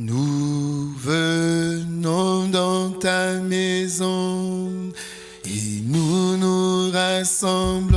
Nous venons dans ta maison et nous nous rassemblons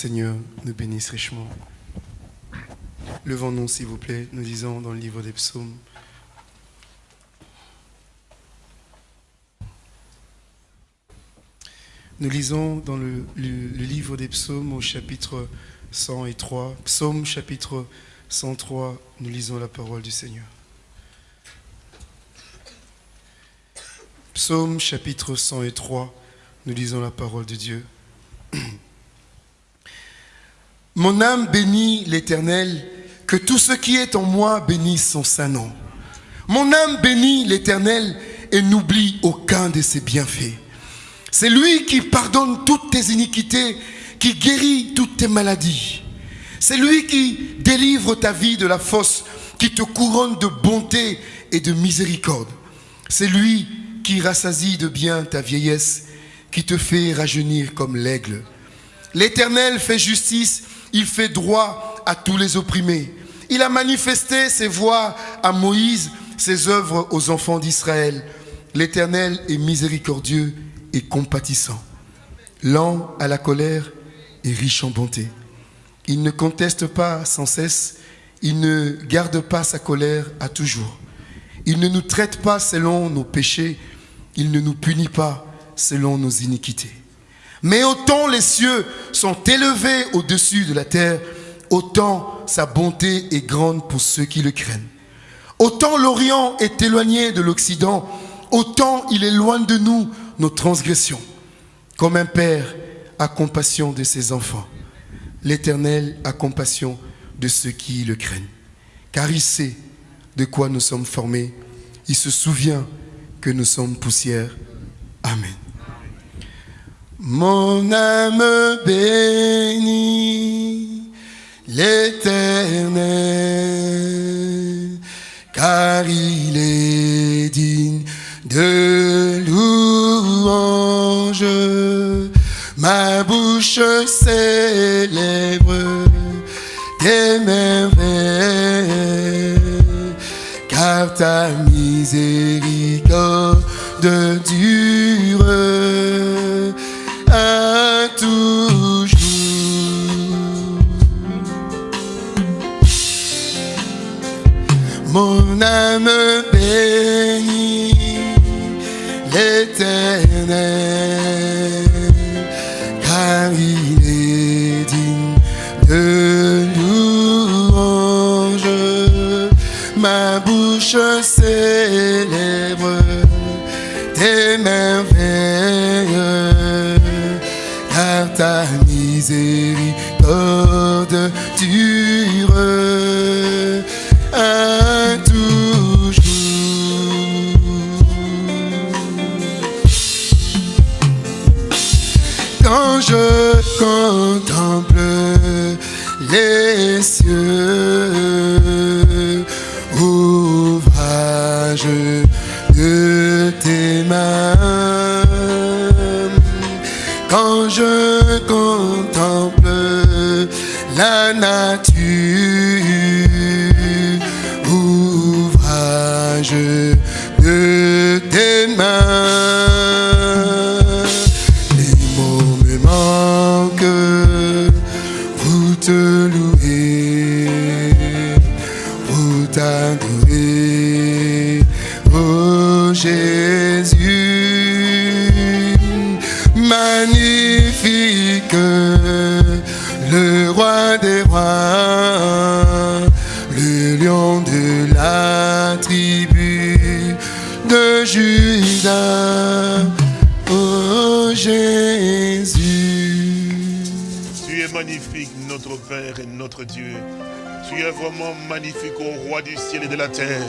Seigneur nous bénisse richement. Levons-nous, s'il vous plaît, nous disons dans le livre des psaumes. Nous lisons dans le, le- le livre des psaumes au chapitre 103, psaume chapitre 103, nous lisons la parole du Seigneur. Psaume chapitre 103, nous lisons la parole de Dieu. Mon âme bénit l'Éternel, que tout ce qui est en moi bénisse son saint nom. Mon âme bénit l'Éternel et n'oublie aucun de ses bienfaits. C'est lui qui pardonne toutes tes iniquités, qui guérit toutes tes maladies. C'est lui qui délivre ta vie de la fosse, qui te couronne de bonté et de miséricorde. C'est lui qui rassasie de bien ta vieillesse, qui te fait rajeunir comme l'aigle. L'Éternel fait justice, il fait droit à tous les opprimés. Il a manifesté ses voies à Moïse, ses œuvres aux enfants d'Israël. L'Éternel est miséricordieux et compatissant, lent à la colère et riche en bonté. Il ne conteste pas sans cesse, il ne garde pas sa colère à toujours. Il ne nous traite pas selon nos péchés, il ne nous punit pas selon nos iniquités. Mais autant les cieux sont élevés au-dessus de la terre, autant sa bonté est grande pour ceux qui le craignent. Autant l'Orient est éloigné de l'Occident, autant il éloigne de nous nos transgressions. Comme un père a compassion de ses enfants, l'Éternel a compassion de ceux qui le craignent. Car il sait de quoi nous sommes formés, il se souvient que nous sommes poussière. Amen. Mon âme bénit l'Éternel, car il est digne de louange. Ma bouche célèbre tes merveilles, car ta miséricorde dure Mon âme bénit l'Éternel, car il est digne de louange. Ma bouche célèbre tes merveilles, car ta miséricorde la et notre Dieu. Tu es vraiment magnifique, ô roi du ciel et de la terre.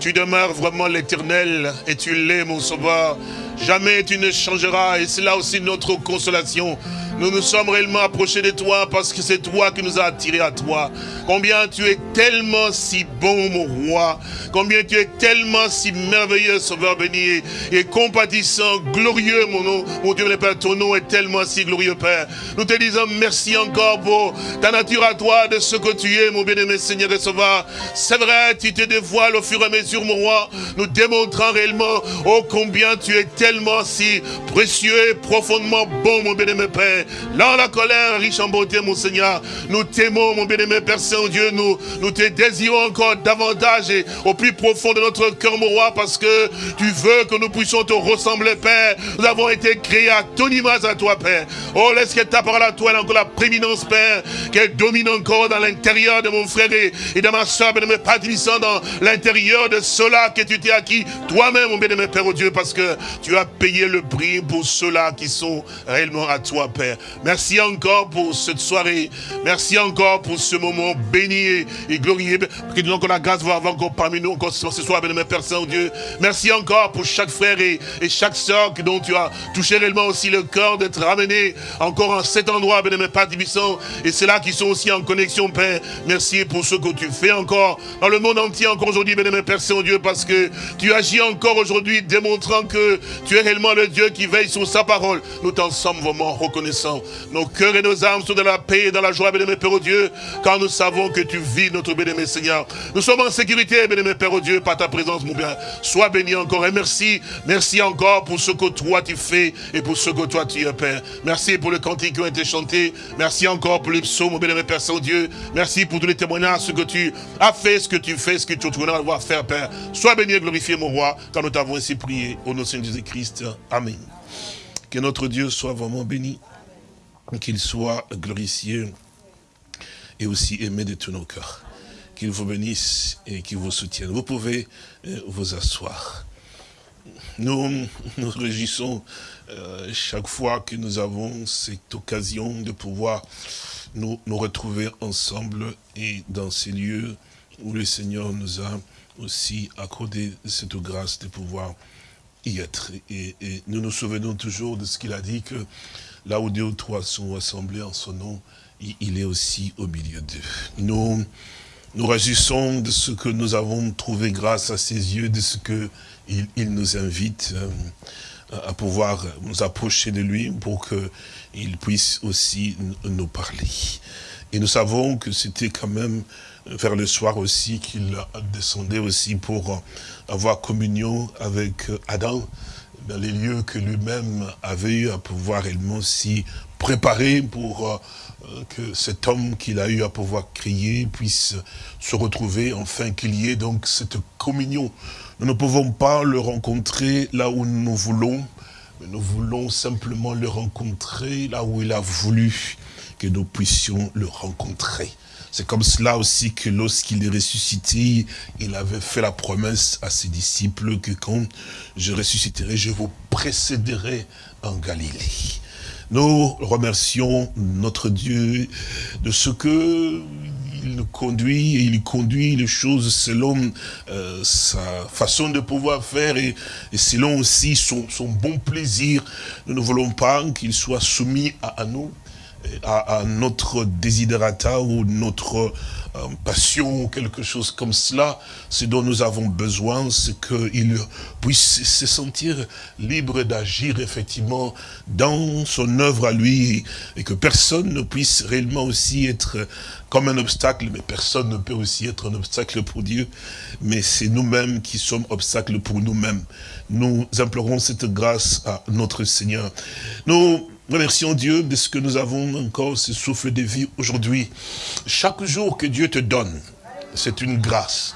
Tu demeures vraiment l'éternel et tu l'es, mon sauveur. Jamais tu ne changeras et c'est là aussi notre consolation. Nous nous sommes réellement approchés de toi parce que c'est toi qui nous as attirés à toi. Combien tu es tellement si bon, mon roi. Combien tu es tellement si merveilleux, Sauveur béni, et compatissant, glorieux, mon nom. Mon Dieu, le Père, ton nom est tellement si glorieux, Père. Nous te disons merci encore pour ta nature à toi, de ce que tu es, mon bien-aimé Seigneur et Sauveur. C'est vrai, tu te dévoiles au fur et à mesure, mon roi, nous démontrant réellement, oh, combien tu es tellement si précieux et profondément bon, mon bien-aimé Père. Là, la colère, riche en beauté, mon Seigneur, nous t'aimons, mon bien-aimé Père Saint-Dieu, nous, nous te désirons encore davantage et au plus profond de notre cœur, mon roi, parce que tu veux que nous puissions te ressembler, Père. Nous avons été créés à ton image à toi, Père. Oh, laisse que ta parole à toi ait encore la préminence, Père, qu'elle domine encore dans l'intérieur de mon frère et, de ma soeur, bien-aimé Père dans l'intérieur de cela que tu t'es acquis toi-même, mon bien-aimé Père, oh Dieu, parce que tu as payé le prix pour ceux-là qui sont réellement à toi, Père. Merci encore pour cette soirée. Merci encore pour ce moment béni et, glorieux. Que nous encore la grâce de voir encore parmi nous encore ce soir, bien-aimé Père Saint-Dieu. Merci encore pour chaque frère et, chaque soeur dont tu as touché réellement aussi le cœur d'être ramené encore en cet endroit, bien-aimé Père Tibissant. Et c'est là qui sont aussi en connexion, Père. Merci pour ce que tu fais encore dans le monde entier, encore aujourd'hui, bien-aimé Père Saint-Dieu, parce que tu agis encore aujourd'hui, démontrant que tu es réellement le Dieu qui veille sur sa parole. Nous t'en sommes vraiment reconnaissants. Nos cœurs et nos âmes sont dans la paix et dans la joie, bien-aimé Père au Dieu, quand nous savons que tu vis notre bien-aimé Seigneur. Nous sommes en sécurité, bien-aimé Père au Dieu, par ta présence, mon bien. Sois béni encore et merci. Merci encore pour ce que toi tu fais et pour ce que toi tu es, Père. Merci pour le cantique qui ont été chantés. Merci encore pour les psaumes, mon bien-aimé Père Saint-Dieu. Merci pour tous les témoignages, ce que tu as fait, ce que tu fais, ce que tu vas devoir faire, Père. Sois béni et glorifié, mon roi, quand nous t'avons ainsi prié. Au nom de Jésus-Christ. Amen. Que notre Dieu soit vraiment béni qu'il soit glorifié et aussi aimé de tous nos cœurs. Qu'il vous bénisse et qu'il vous soutienne. Vous pouvez euh, vous asseoir. Nous nous réjouissons euh, chaque fois que nous avons cette occasion de pouvoir nous, retrouver ensemble et dans ces lieux où le Seigneur nous a aussi accordé cette grâce de pouvoir y être. Et, et nous nous souvenons toujours de ce qu'il a dit que là où deux ou trois sont assemblés en son nom, il est aussi au milieu d'eux. Nous nous réjouissons de ce que nous avons trouvé grâce à ses yeux, de ce qu'il il nous invite euh, à pouvoir nous approcher de lui pour qu'il puisse aussi nous parler. Et nous savons que c'était quand même vers le soir aussi qu'il descendait aussi pour avoir communion avec Adam, dans les lieux que lui-même avait eu à pouvoir réellement s'y préparer pour euh, que cet homme qu'il a eu à pouvoir crier puisse se retrouver, enfin qu'il y ait donc cette communion. Nous ne pouvons pas le rencontrer là où nous voulons, mais nous voulons simplement le rencontrer là où il a voulu que nous puissions le rencontrer. C'est comme cela aussi que lorsqu'il est ressuscité, il avait fait la promesse à ses disciples que quand je ressusciterai, je vous précéderai en Galilée. Nous remercions notre Dieu de ce que il conduit et il conduit les choses selon euh, sa façon de pouvoir faire et, selon aussi son, bon plaisir. Nous ne voulons pas qu'il soit soumis à nous, à, notre desiderata ou notre euh, passion ou quelque chose comme cela, ce dont nous avons besoin, c'est qu'il puisse se sentir libre d'agir effectivement dans son œuvre à lui et que personne ne puisse réellement aussi être comme un obstacle, mais personne ne peut aussi être un obstacle pour Dieu, mais c'est nous-mêmes qui sommes obstacles pour nous-mêmes. Nous implorons cette grâce à notre Seigneur. Nous Remercions Dieu de ce que nous avons encore ce souffle de vie aujourd'hui. Chaque jour que Dieu te donne, c'est une grâce.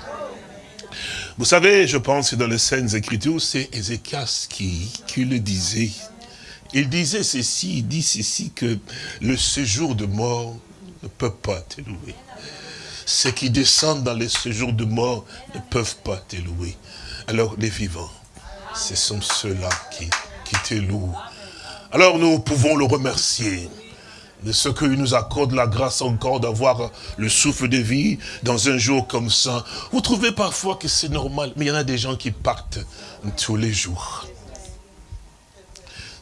Vous savez, je pense que dans les scènes Écritures, c'est Ézéchias qui, le disait. Il disait ceci, il dit ceci, que le séjour de mort ne peut pas t'élouer. ceux qui descendent dans les séjours de mort ne peuvent pas te louer. Alors les vivants, ce sont ceux-là qui, qui te louent. Alors nous pouvons le remercier de ce qu'il nous accorde la grâce encore d'avoir le souffle de vie dans un jour comme ça. Vous trouvez parfois que c'est normal, mais il y en a des gens qui partent tous les jours.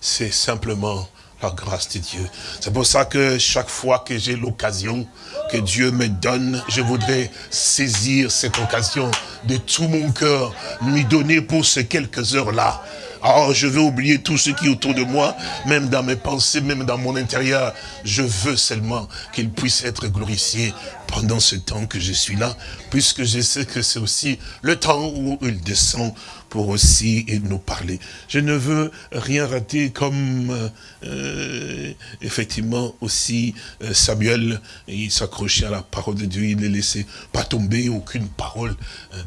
C'est simplement la grâce de Dieu. C'est pour ça que chaque fois que j'ai l'occasion que Dieu me donne, je voudrais saisir cette occasion de tout mon cœur, lui donner pour ces quelques heures-là Oh, je veux oublier tout ce qui est autour de moi, même dans mes pensées, même dans mon intérieur. Je veux seulement qu'il puisse être glorifié pendant ce temps que je suis là, puisque je sais que c'est aussi le temps où il descend pour aussi nous parler. Je ne veux rien rater comme euh, euh, effectivement aussi euh, Samuel, il s'accrochait à la parole de Dieu, il ne laissait pas tomber aucune parole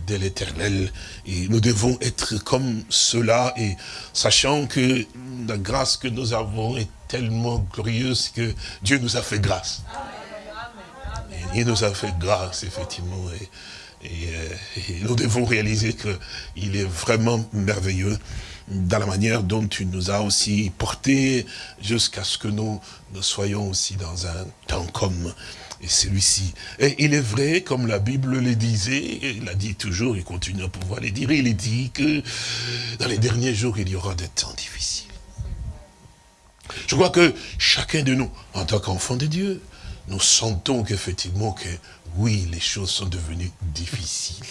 de l'éternel. Et nous devons être comme cela et sachant que la grâce que nous avons est tellement glorieuse que Dieu nous a fait grâce. Il nous a fait grâce, effectivement. Et, euh, nous devons réaliser qu'il est vraiment merveilleux dans la manière dont tu nous as aussi portés jusqu'à ce que nous, soyons aussi dans un temps comme celui-ci. Et il est vrai, comme la Bible le disait, il a dit toujours, il continue à pouvoir le dire, il dit que dans les derniers jours, il y aura des temps difficiles. Je crois que chacun de nous, en tant qu'enfant de Dieu, nous sentons qu'effectivement que oui, les choses sont devenues difficiles.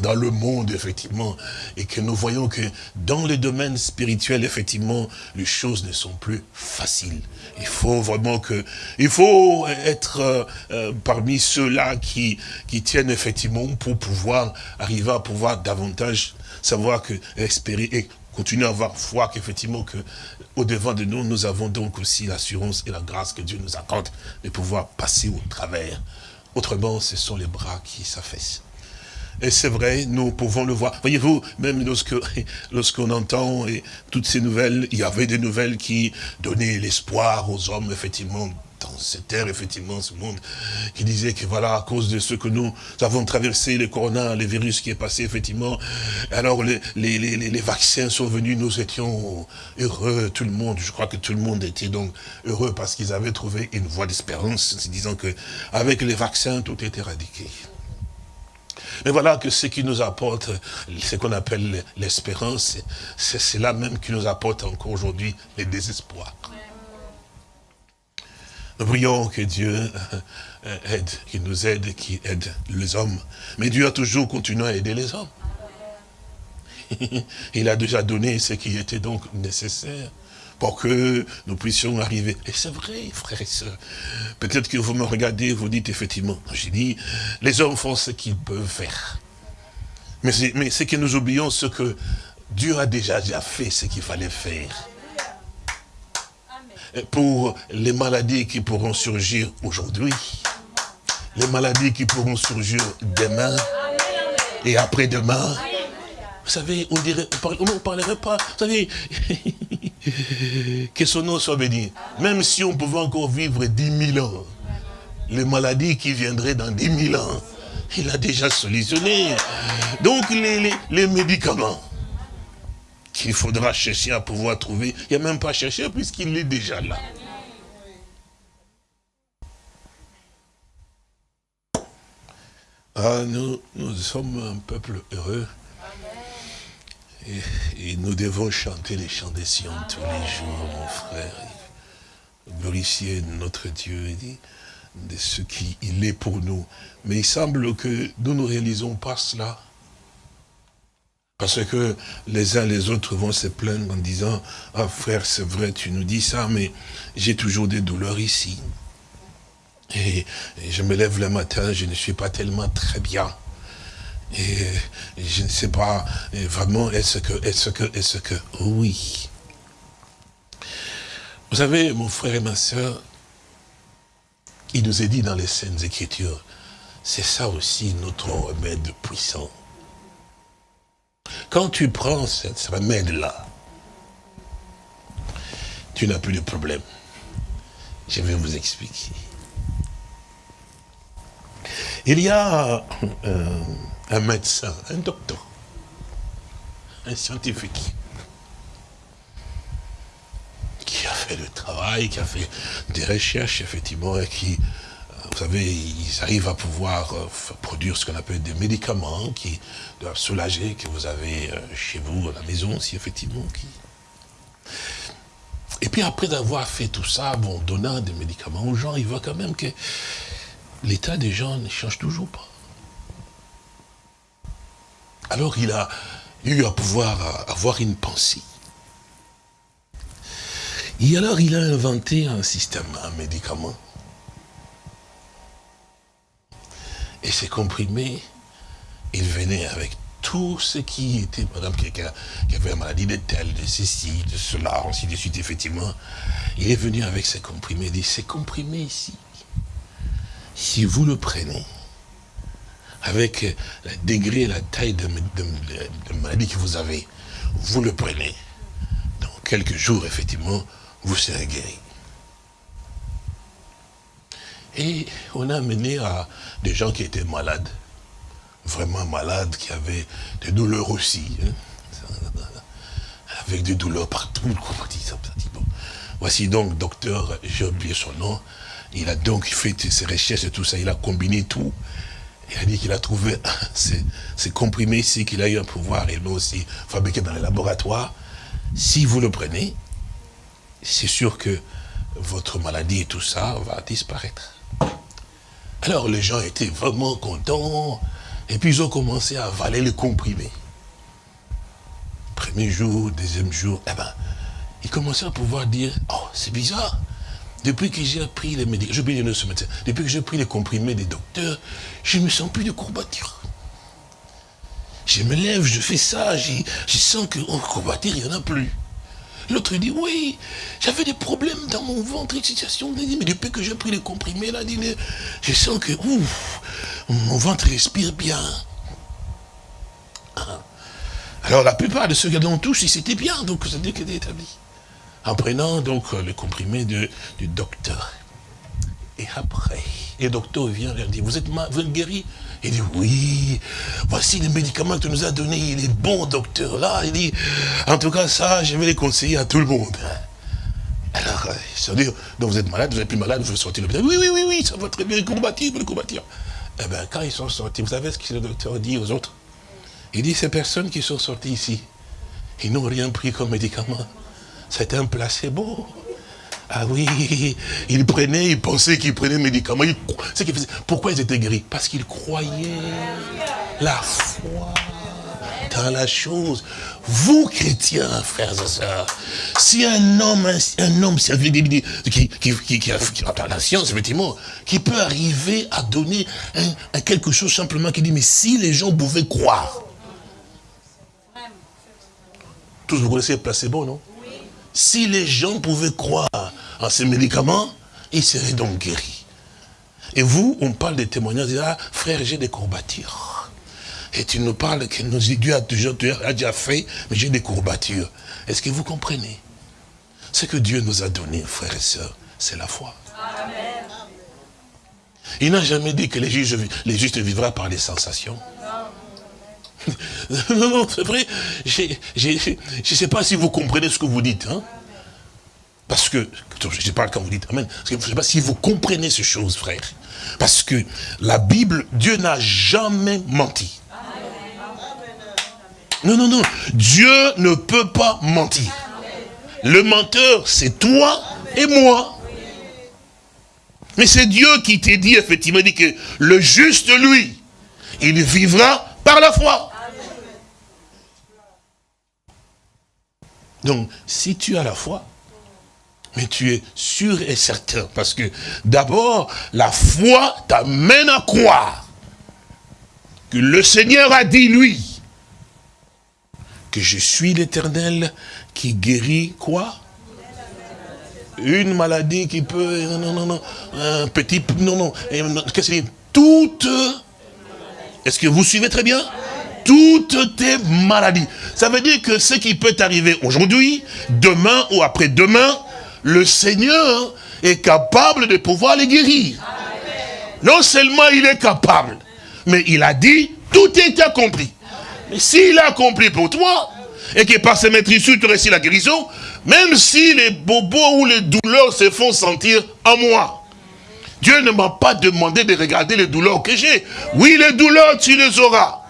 Dans, le monde, effectivement, et que nous voyons que dans le domaine spirituel, effectivement, les choses ne sont plus faciles. Il faut vraiment que, il faut être euh, euh, parmi ceux-là qui, qui tiennent effectivement pour pouvoir arriver à pouvoir davantage savoir que, espérer et continuer à avoir foi qu'effectivement que au devant de nous, nous avons donc aussi l'assurance et la grâce que Dieu nous accorde de pouvoir passer au travers Autrement, ce sont les bras qui s'affaissent. Et c'est vrai, nous pouvons le voir. Voyez-vous, même lorsque lorsqu'on entend toutes ces nouvelles, il y avait des nouvelles qui donnaient l'espoir aux hommes, effectivement, dans cette terre, effectivement, ce monde, qui disait que voilà, à cause de ce que nous avons traversé, le corona, le virus qui est passé, effectivement, alors les, vaccins sont venus, nous étions heureux, tout le monde, je crois que tout le monde était donc heureux parce qu'ils avaient trouvé une voie d'espérance, en disant que avec les vaccins, tout est éradiqué. Mais voilà que ce qui nous apporte, ce qu'on appelle l'espérance, c'est cela même qui nous apporte encore aujourd'hui le désespoir. Nous prions que Dieu euh, aide, qu'il nous aide, qu'il aide les hommes. Mais Dieu a toujours continué à aider les hommes. Il a déjà donné ce qui était donc nécessaire pour que nous puissions arriver. Et c'est vrai, frères et sœurs. Peut-être que vous me regardez, vous dites effectivement, j'ai dit, les hommes font ce qu'ils peuvent faire. Mais c'est que nous oublions ce que Dieu a déjà, déjà fait, ce qu'il fallait faire pour les maladies qui pourront surgir aujourd'hui, les maladies qui pourront surgir demain et après-demain. Vous savez, on ne parlerait pas, vous savez, que son nom soit béni. Même si on pouvait encore vivre 10 000 ans, les maladies qui viendraient dans 10 000 ans, il a déjà solutionné. Donc les, les médicaments, qu'il faudra chercher à pouvoir trouver. Il n'y a même pas à chercher puisqu'il est déjà là. Ah, nous, nous sommes un peuple heureux. Et, nous devons chanter les chants des Sion tous les jours, mon frère. Glorifier notre Dieu de ce qu'il est pour nous. Mais il semble que nous ne réalisons pas cela. Parce que les uns les autres vont se plaindre en disant, ah frère, c'est vrai, tu nous dis ça, mais j'ai toujours des douleurs ici. Et, je me lève le matin, je ne suis pas tellement très bien. Et, je ne sais pas, vraiment, est-ce que, est-ce que, est-ce que, oui. Vous savez, mon frère et ma soeur, il nous est dit dans les scènes Écritures, c'est ça aussi notre remède puissant. Quand tu prends ce remède-là, tu n'as plus de problème. Je vais vous expliquer. Il y a euh, un médecin, un docteur, un scientifique, qui a fait le travail, qui a fait des recherches, effectivement, et qui, vous savez, ils arrivent à pouvoir euh, produire ce qu'on appelle des médicaments qui doivent soulager, que vous avez chez vous, à la maison, si effectivement. Et puis après avoir fait tout ça, bon, donnant des médicaments aux gens, il voit quand même que l'état des gens ne change toujours pas. Alors il a eu à pouvoir avoir une pensée. Et alors il a inventé un système, un médicament. Et ces comprimés, il venait avec tout ce qui était, exemple, quelqu'un qui avait une maladie de tel, de ceci, de cela, ainsi de suite, effectivement, il est venu avec ces comprimés, il dit, ces comprimés ici, si vous le prenez, avec le degré, la taille de, maladie que vous avez, vous le prenez. Dans quelques jours, effectivement, vous serez guéri. Et on a amené à des gens qui étaient malades, vraiment malades, qui avaient des douleurs aussi, hein. avec des douleurs partout. Voici donc, docteur, j'ai oublié son nom, il a donc fait ses recherches et tout ça, il a combiné tout. Il a dit qu'il a trouvé ces, comprimés ici qu'il a eu un pouvoir et aussi fabriqué dans les laboratoires. Si vous le prenez, c'est sûr que votre maladie et tout ça va disparaître. Alors les gens étaient vraiment contents et puis ils ont commencé à avaler les comprimés. Premier jour, deuxième jour, eh ben, ils commençaient à pouvoir dire, oh c'est bizarre, depuis que j'ai pris les médicaments, depuis que j'ai pris les comprimés des docteurs, je ne me sens plus de courbature. Je me lève, je fais ça, je sens que oh, courbature, il n'y en a plus. L'autre dit, oui, j'avais des problèmes dans mon ventre, situation. Mais depuis que j'ai pris les comprimés, là, je sens que ouf, mon ventre respire bien. Ah. Alors la plupart de ceux qui l'ont touché, c'était bien, donc ça veut dire qu'il est établi en prenant donc le comprimé du docteur. Et après, le docteur vient leur dire, vous êtes, vous êtes guéri Il dit, oui, voici les médicaments que tu nous as donnés, il est bon, docteur. Là, il dit, en tout cas, ça, je vais les conseiller à tout le monde. Alors, ça veut dire, donc vous êtes malade, vous n'êtes plus malade, vous voulez sortir l'hôpital. Oui, oui, oui, oui, ça va très bien, combattir, le combattir. Eh bien, quand ils sont sortis, vous savez ce que le docteur dit aux autres? Il dit, ces personnes qui sont sorties ici, ils n'ont rien pris comme médicament. C'était un placebo. Ah oui, ils prenaient, ils pensaient qu'ils prenaient médicaments. Ils, pourquoi ils étaient guéris? Parce qu'ils croyaient la foi dans la chose. Vous, chrétiens, frères et sœurs, si un homme, un, homme qui, qui, qui, a, la science, effectivement, qui peut arriver à donner quelque chose simplement qui dit, mais si les gens pouvaient croire. Tous vous connaissez le placebo, non? Si les gens pouvaient croire en ces médicaments, ils seraient donc guéris. Et vous, on parle des témoignages, ah, frère, j'ai des courbatures. Et tu nous parles que Dieu a toujours a déjà fait, mais j'ai des courbatures. Est-ce que vous comprenez? Ce que Dieu nous a donné, frères et sœurs, c'est la foi. Il n'a jamais dit que les justes, les justes vivront par les sensations. non, non, c'est vrai. Je ne sais pas si vous comprenez ce que vous dites. Hein. Parce que, je parle quand vous dites Amen, je ne sais pas si vous comprenez ces choses, frère. Parce que la Bible, Dieu n'a jamais menti. Non, non, non. Dieu ne peut pas mentir. Le menteur, c'est toi et moi. Mais c'est Dieu qui t'a dit, effectivement, dit que le juste, lui, il vivra par la foi. Donc, si tu as la foi, mais tu es sûr et certain, parce que d'abord, la foi t'amène à croire que le Seigneur a dit, lui, que je suis l'éternel qui guérit quoi? Une maladie qui peut, non, non, non, un petit, non, non, qu'est-ce que c'est? Toute, est-ce que vous suivez très bien? Toutes tes maladies. Ça veut dire que ce qui peut arriver aujourd'hui, demain ou après-demain, le Seigneur est capable de pouvoir les guérir. Non seulement il est capable, Mais il a dit, tout est accompli. Mais s'il a accompli pour toi, et que par ses maîtrises, tu réussis la guérison, même si les bobos ou les douleurs se font sentir en moi, Dieu ne m'a pas demandé de regarder les douleurs que j'ai. Oui, les douleurs, tu les auras.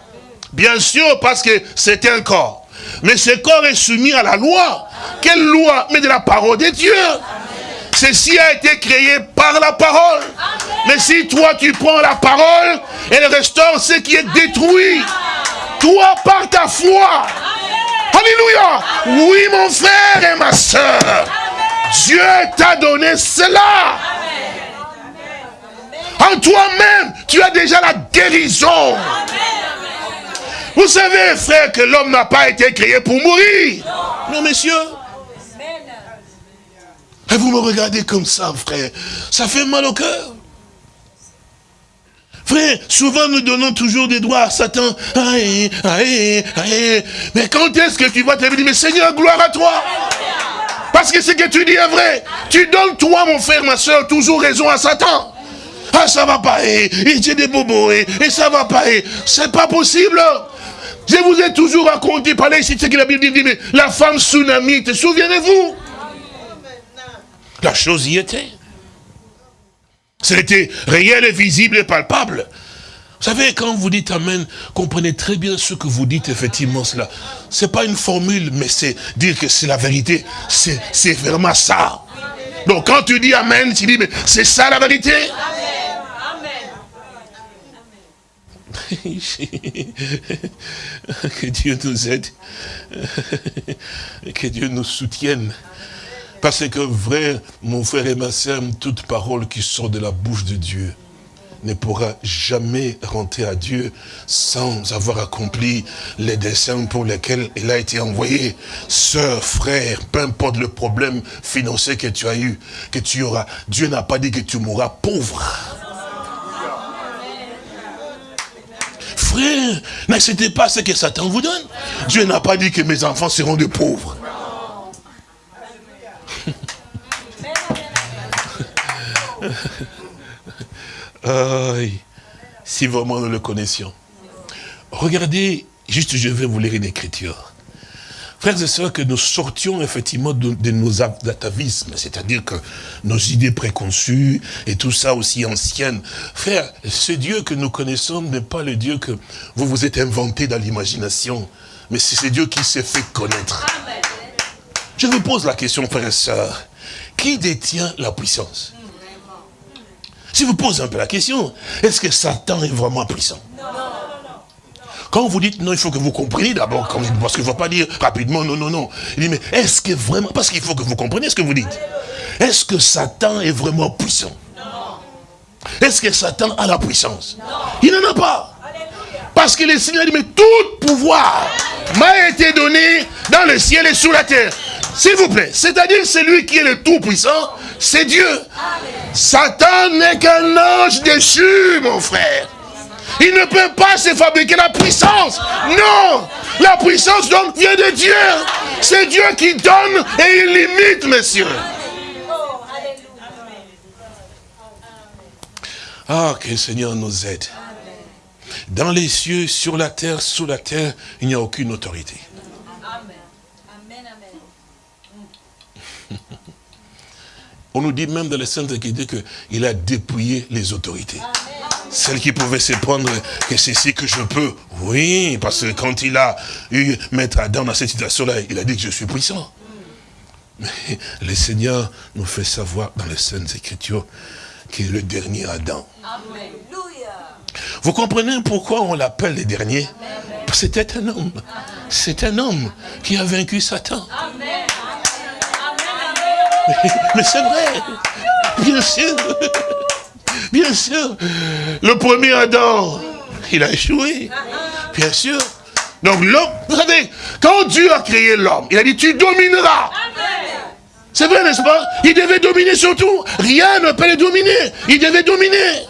Bien sûr, parce que c'est un corps. Mais ce corps est soumis à la loi. Quelle loi Mais de la parole de Dieu. Ceci a été créé par la parole. Mais si toi tu prends la parole, elle restaure ce qui est détruit. Toi par ta foi. Alléluia. Oui mon frère et ma soeur. Dieu t'a donné cela. En toi-même, tu as déjà la guérison. Vous savez, frère, que l'homme n'a pas été créé pour mourir. Non, messieurs. Et vous me regardez comme ça, frère. Ça fait mal au cœur. Frère, souvent nous donnons toujours des droits à Satan. Aïe, aïe, aïe. Mais quand est-ce que tu vas te dire, mais Seigneur, gloire à toi Parce que ce que tu dis est vrai. Tu donnes, toi, mon frère, ma soeur, toujours raison à Satan. Ah, ça va pas, et, j'ai des bobos, et, et ça va pas, et c'est pas possible. Je vous ai toujours raconté, parlez ici, ce que la Bible dit, mais la femme tsunami, te souvenez-vous La chose y était. C'était réel et visible et palpable. Vous savez, quand vous dites Amen, comprenez très bien ce que vous dites, effectivement, cela. C'est pas une formule, mais c'est dire que c'est la vérité. C'est vraiment ça. Donc, quand tu dis Amen, tu dis, mais c'est ça la vérité que Dieu nous aide. que Dieu nous soutienne. Parce que vrai, mon frère et ma soeur, toute parole qui sort de la bouche de Dieu ne pourra jamais rentrer à Dieu sans avoir accompli les desseins pour lesquels il a été envoyé. Sœur, frère, peu importe le problème financier que tu as eu, que tu auras, Dieu n'a pas dit que tu mourras pauvre. Frère, n'acceptez pas ce que Satan vous donne. Dieu n'a pas dit que mes enfants seront de pauvres. si vraiment nous le connaissions. Regardez, juste je vais vous lire une écriture. Frères et sœurs, que nous sortions effectivement de, nos atavismes, c'est-à-dire que nos idées préconçues et tout ça aussi anciennes. Frère, ce Dieu que nous connaissons n'est pas le Dieu que vous vous êtes inventé dans l'imagination, mais c'est ce Dieu qui s'est fait connaître. Je vous pose la question, frères et sœurs, qui détient la puissance? Si vous posez un peu la question, est-ce que Satan est vraiment puissant? Quand vous dites non, il faut que vous compreniez d'abord, parce qu'il ne faut pas dire rapidement non, non, non. Il dit, mais est-ce que vraiment, parce qu'il faut que vous compreniez ce que vous dites. Est-ce que Satan est vraiment puissant? Est-ce que Satan a la puissance? Il n'en a pas. Parce que le Seigneur dit, mais tout pouvoir m'a été donné dans le ciel et sous la terre. S'il vous plaît, c'est-à-dire celui qui est le tout-puissant, c'est Dieu. Satan n'est qu'un ange déchu, mon frère. Il ne peut pas se fabriquer la puissance. Non La puissance donc vient de Dieu. C'est Dieu qui donne et il limite, messieurs. Ah, que le Seigneur nous aide. Dans les cieux, sur la terre, sous la terre, il n'y a aucune autorité. On nous dit même dans les Saintes Écritures qu'il a dépouillé les autorités. Celle qui pouvait se prendre que c'est ce que je peux. Oui, parce que quand il a eu Maître Adam dans cette situation-là, il a dit que je suis puissant. Mais le Seigneur nous fait savoir dans les Saintes Écritures qu'il est le dernier Adam. Vous comprenez pourquoi on l'appelle le dernier? C'était un homme. C'est un homme qui a vaincu Satan. Mais c'est vrai. Bien sûr. Bien sûr. Le premier Adam, il a échoué. Bien sûr. Donc l'homme, vous savez, quand Dieu a créé l'homme, il a dit tu domineras. C'est vrai, n'est-ce pas? Il devait dominer surtout. Rien ne peut le dominer. Il devait dominer.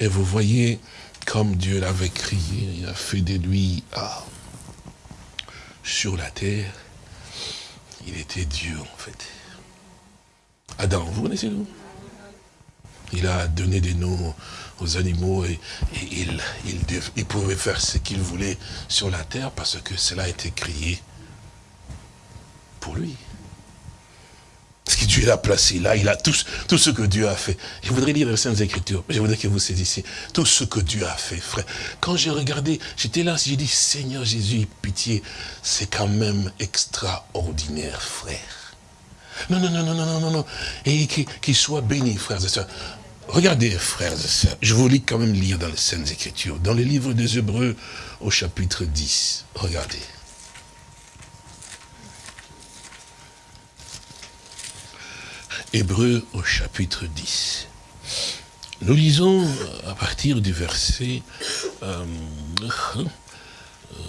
Et vous voyez, comme Dieu l'avait crié, il a fait de lui ah, sur la terre. Il était Dieu, en fait. Adam, vous connaissez nous il a donné des noms aux animaux et, il, il, pouvait faire ce qu'il voulait sur la terre parce que cela a été créé pour lui. Ce que Dieu l'a placé là, il a tout, tout ce que Dieu a fait. Je voudrais lire les Saintes Écritures, je voudrais que vous saisissiez tout ce que Dieu a fait, frère. Quand j'ai regardé, j'étais là, j'ai dit, Seigneur Jésus, pitié, c'est quand même extraordinaire, frère. Non, non, non, non, non, non, non, Et qu'il soit béni, frères et sœurs. Regardez, frères et sœurs, je vous lis quand même lire dans les Saintes Écritures, dans les livres des Hébreux au chapitre 10. Regardez. Hébreux au chapitre 10. Nous lisons à partir du verset, euh,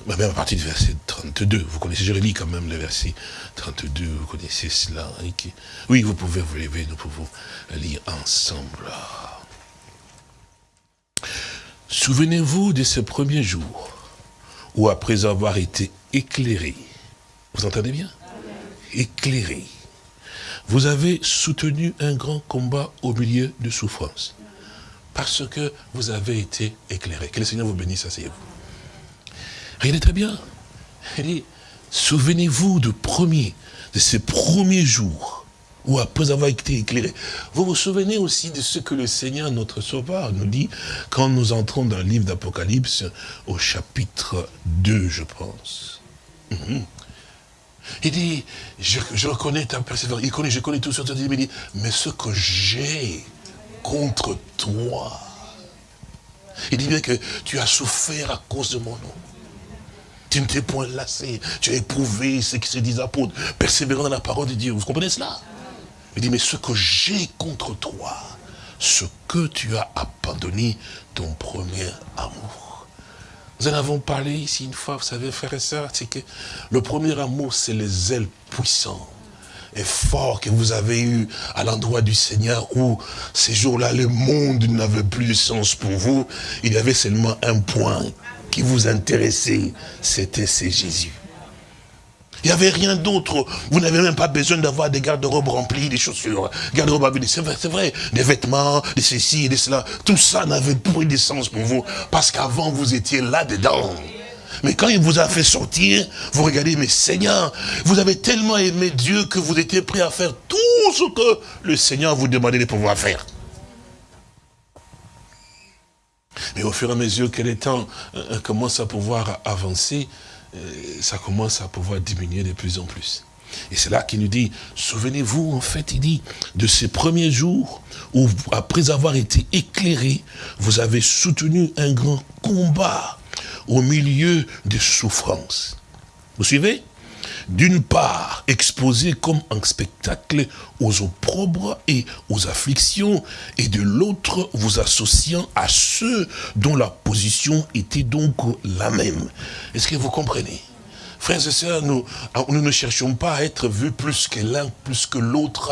même à partir du verset 32, vous connaissez, relis quand même le verset 32, vous connaissez cela. Oui, vous pouvez vous lever, nous pouvons lire ensemble. Souvenez-vous de ce premier jour où après avoir été éclairé, vous entendez bien? Éclairé vous avez soutenu un grand combat au milieu de souffrances. Parce que vous avez été éclairé. Que le Seigneur vous bénisse, asseyez-vous. Regardez très bien. Il dit, souvenez-vous de premier, de ces premiers jours où après avoir été éclairé, vous vous souvenez aussi de ce que le Seigneur, notre Sauveur, nous dit quand nous entrons dans le livre d'Apocalypse au chapitre 2, je pense. Mhm. Il dit, je, reconnais ta persévérance, il connaît, je connais tout ça, il dit, mais ce que j'ai contre toi, il dit bien que tu as souffert à cause de mon nom. Tu ne t'es point lassé, tu as éprouvé ce qui se dit apôtres, persévérant dans la parole de Dieu. Vous comprenez cela? Il dit, mais ce que j'ai contre toi, ce que tu as abandonné, ton premier amour. Nous en avons parlé ici une fois, vous savez, frères et sœurs, c'est que le premier amour, c'est les ailes puissantes et forts que vous avez eu à l'endroit du Seigneur où ces jours-là, le monde n'avait plus de sens pour vous. Il y avait seulement un point qui vous intéressait, c'était c'est Jésus. Il n'y avait rien d'autre. Vous n'avez même pas besoin d'avoir des garde-robes remplis, des chaussures, garde-robes C'est vrai, c'est vrai. Des vêtements, des ceci, des cela. Tout ça n'avait plus de sens pour vous. Parce qu'avant, vous étiez là-dedans. Mais quand il vous a fait sortir, vous regardez, mais Seigneur, vous avez tellement aimé Dieu que vous étiez prêt à faire tout ce que le Seigneur vous demandait de pouvoir faire. Mais au fur et à mesure que le temps euh, commence à pouvoir avancer, euh, ça commence à pouvoir diminuer de plus en plus. Et c'est là qu'il nous dit, souvenez-vous, en fait, il dit, de ces premiers jours où, après avoir été éclairé, vous avez soutenu un grand combat au milieu des souffrances. Vous suivez? D'une part exposé comme un spectacle aux opprobres et aux afflictions, et de l'autre vous associant à ceux dont la position était donc la même. Est-ce que vous comprenez? Frères et sœurs, nous, nous ne cherchons pas à être vus plus que l'un, plus que l'autre.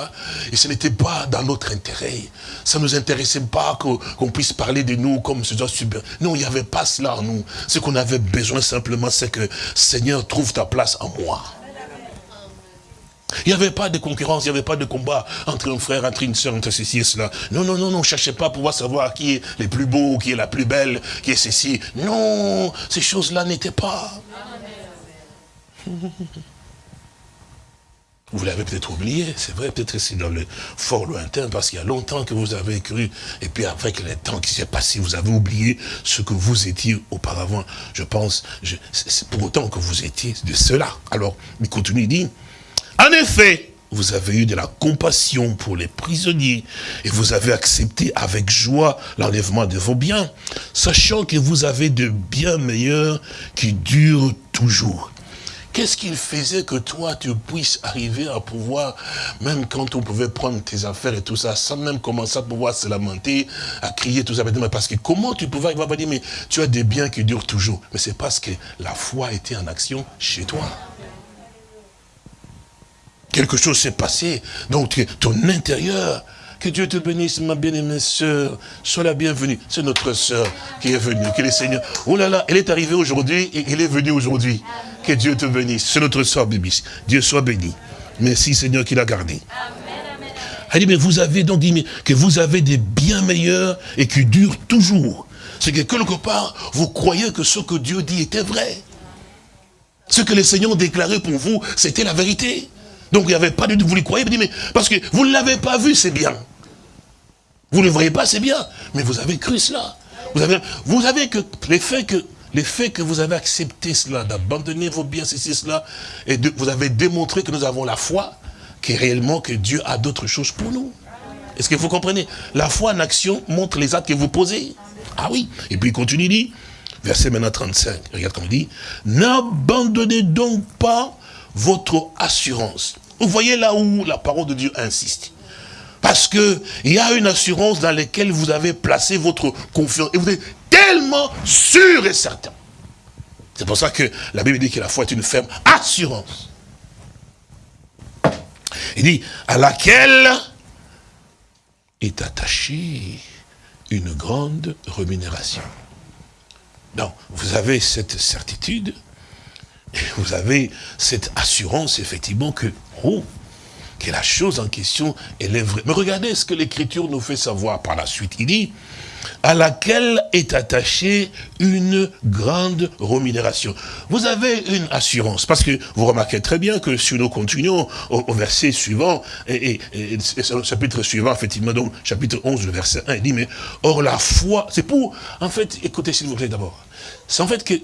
Et ce n'était pas dans notre intérêt. Ça ne nous intéressait pas qu'on puisse parler de nous comme ce super. Non, il n'y avait pas cela en nous. Ce qu'on avait besoin simplement, c'est que Seigneur, trouve ta place en moi. Il n'y avait pas de concurrence, il n'y avait pas de combat entre un frère, entre une soeur, entre ceci et cela. Non, non, non, non, ne cherchez pas à pouvoir savoir qui est le plus beau, qui est la plus belle, qui est ceci. Non, ces choses-là n'étaient pas. Vous l'avez peut-être oublié, c'est vrai, peut-être c'est dans le fort lointain, parce qu'il y a longtemps que vous avez cru, et puis avec le temps qui s'est passé, vous avez oublié ce que vous étiez auparavant. Je pense, c'est pour autant que vous étiez de cela. Alors, il continue, il dit, en effet, vous avez eu de la compassion pour les prisonniers et vous avez accepté avec joie l'enlèvement de vos biens, sachant que vous avez de biens meilleurs qui durent toujours. Qu'est-ce qu'il faisait que toi, tu puisses arriver à pouvoir, même quand on pouvait prendre tes affaires et tout ça, sans même commencer à pouvoir se lamenter, à crier, tout ça, parce que comment tu pouvais arriver à dire, mais tu as des biens qui durent toujours. Mais c'est parce que la foi était en action chez toi. Quelque chose s'est passé. Donc, ton intérieur, que Dieu te bénisse, ma bien-aimée sœur. Sois la bienvenue. C'est notre sœur qui est venue. Que le Seigneur. Oh là là, elle est arrivée aujourd'hui et elle est venue aujourd'hui. Que Dieu te bénisse. C'est notre sœur, bébé. Dieu soit béni. Merci Seigneur qui l'a gardé. Elle dit, mais vous avez donc dit que vous avez des biens meilleurs et qui durent toujours. C'est que quelque part, vous croyez que ce que Dieu dit était vrai. Ce que les Seigneur déclaré pour vous, c'était la vérité. Donc il n'y avait pas de vous le croyez, mais parce que vous ne l'avez pas vu, c'est bien. Vous ne le voyez pas, c'est bien. Mais vous avez cru cela. Vous avez, vous avez que les faits que les faits que vous avez accepté cela, d'abandonner vos biens, ceci, cela, et vous avez démontré que nous avons la foi, que réellement que Dieu a d'autres choses pour nous. Est-ce que vous comprenez? La foi en action montre les actes que vous posez. Ah oui. Et puis il continue, il dit, verset maintenant 35, regarde comme il dit, n'abandonnez donc pas votre assurance. Vous voyez là où la parole de Dieu insiste. Parce que il y a une assurance dans laquelle vous avez placé votre confiance. Et vous tellement sûr et certain. C'est pour ça que la Bible dit que la foi est une ferme assurance. Il dit, à laquelle est attachée une grande rémunération. Donc, vous avez cette certitude, et vous avez cette assurance, effectivement, que, oh, la chose en question, est vraie. Mais regardez ce que l'Écriture nous fait savoir par la suite. Il dit, à laquelle est attachée une grande rémunération. Vous avez une assurance, parce que vous remarquez très bien que si nous continuons au, verset suivant, et, et, chapitre suivant, effectivement, donc chapitre 11, le verset 1, il dit, mais or la foi, c'est pour, en fait, écoutez s'il vous plaît d'abord, c'est en fait que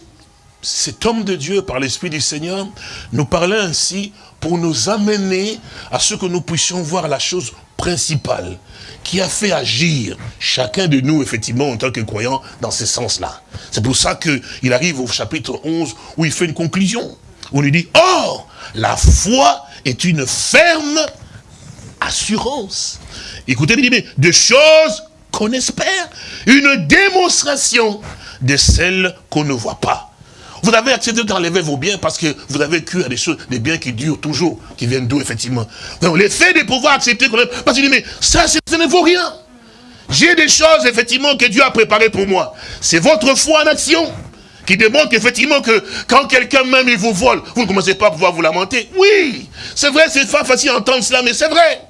cet homme de Dieu, par l'Esprit du Seigneur, nous parlait ainsi pour nous amener à ce que nous puissions voir la chose principale qui a fait agir chacun de nous, effectivement, en tant que croyants, dans ce sens-là. C'est pour ça qu'il arrive au chapitre 11, où il fait une conclusion. Il lui dit, Or, la foi est une ferme assurance. Écoutez, il dit, mais de choses qu'on espère, une démonstration de celles qu'on ne voit pas. Vous avez accepté d'enlever vos biens parce que vous avez cru à des choses, des biens qui durent toujours, qui viennent d'où, effectivement. Donc, l'effet de pouvoir accepter, parce que mais ça, ça ne vaut rien. J'ai des choses, effectivement, que Dieu a préparées pour moi. C'est votre foi en action qui démontre effectivement que quand quelqu'un même il vous vole, vous ne commencez pas à pouvoir vous lamenter. Oui, c'est vrai, c'est pas facile d'entendre cela, mais c'est vrai.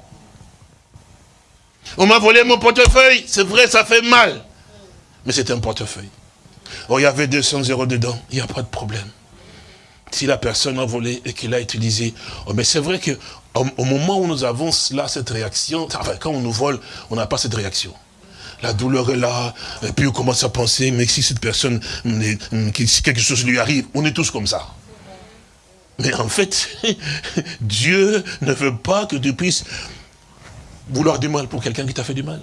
On m'a volé mon portefeuille, c'est vrai, ça fait mal. Mais c'est un portefeuille. Oh, il y avait 200 euros dedans, il n'y a pas de problème. Si la personne a volé et qu'il a utilisé, oh, mais c'est vrai que au, moment où nous avons là, cette réaction, quand on nous vole, on n'a pas cette réaction. La douleur est là, et puis on commence à penser, mais si cette personne, si quelque chose lui arrive, on est tous comme ça. Mais en fait, Dieu ne veut pas que tu puisses vouloir du mal pour quelqu'un qui t'a fait du mal.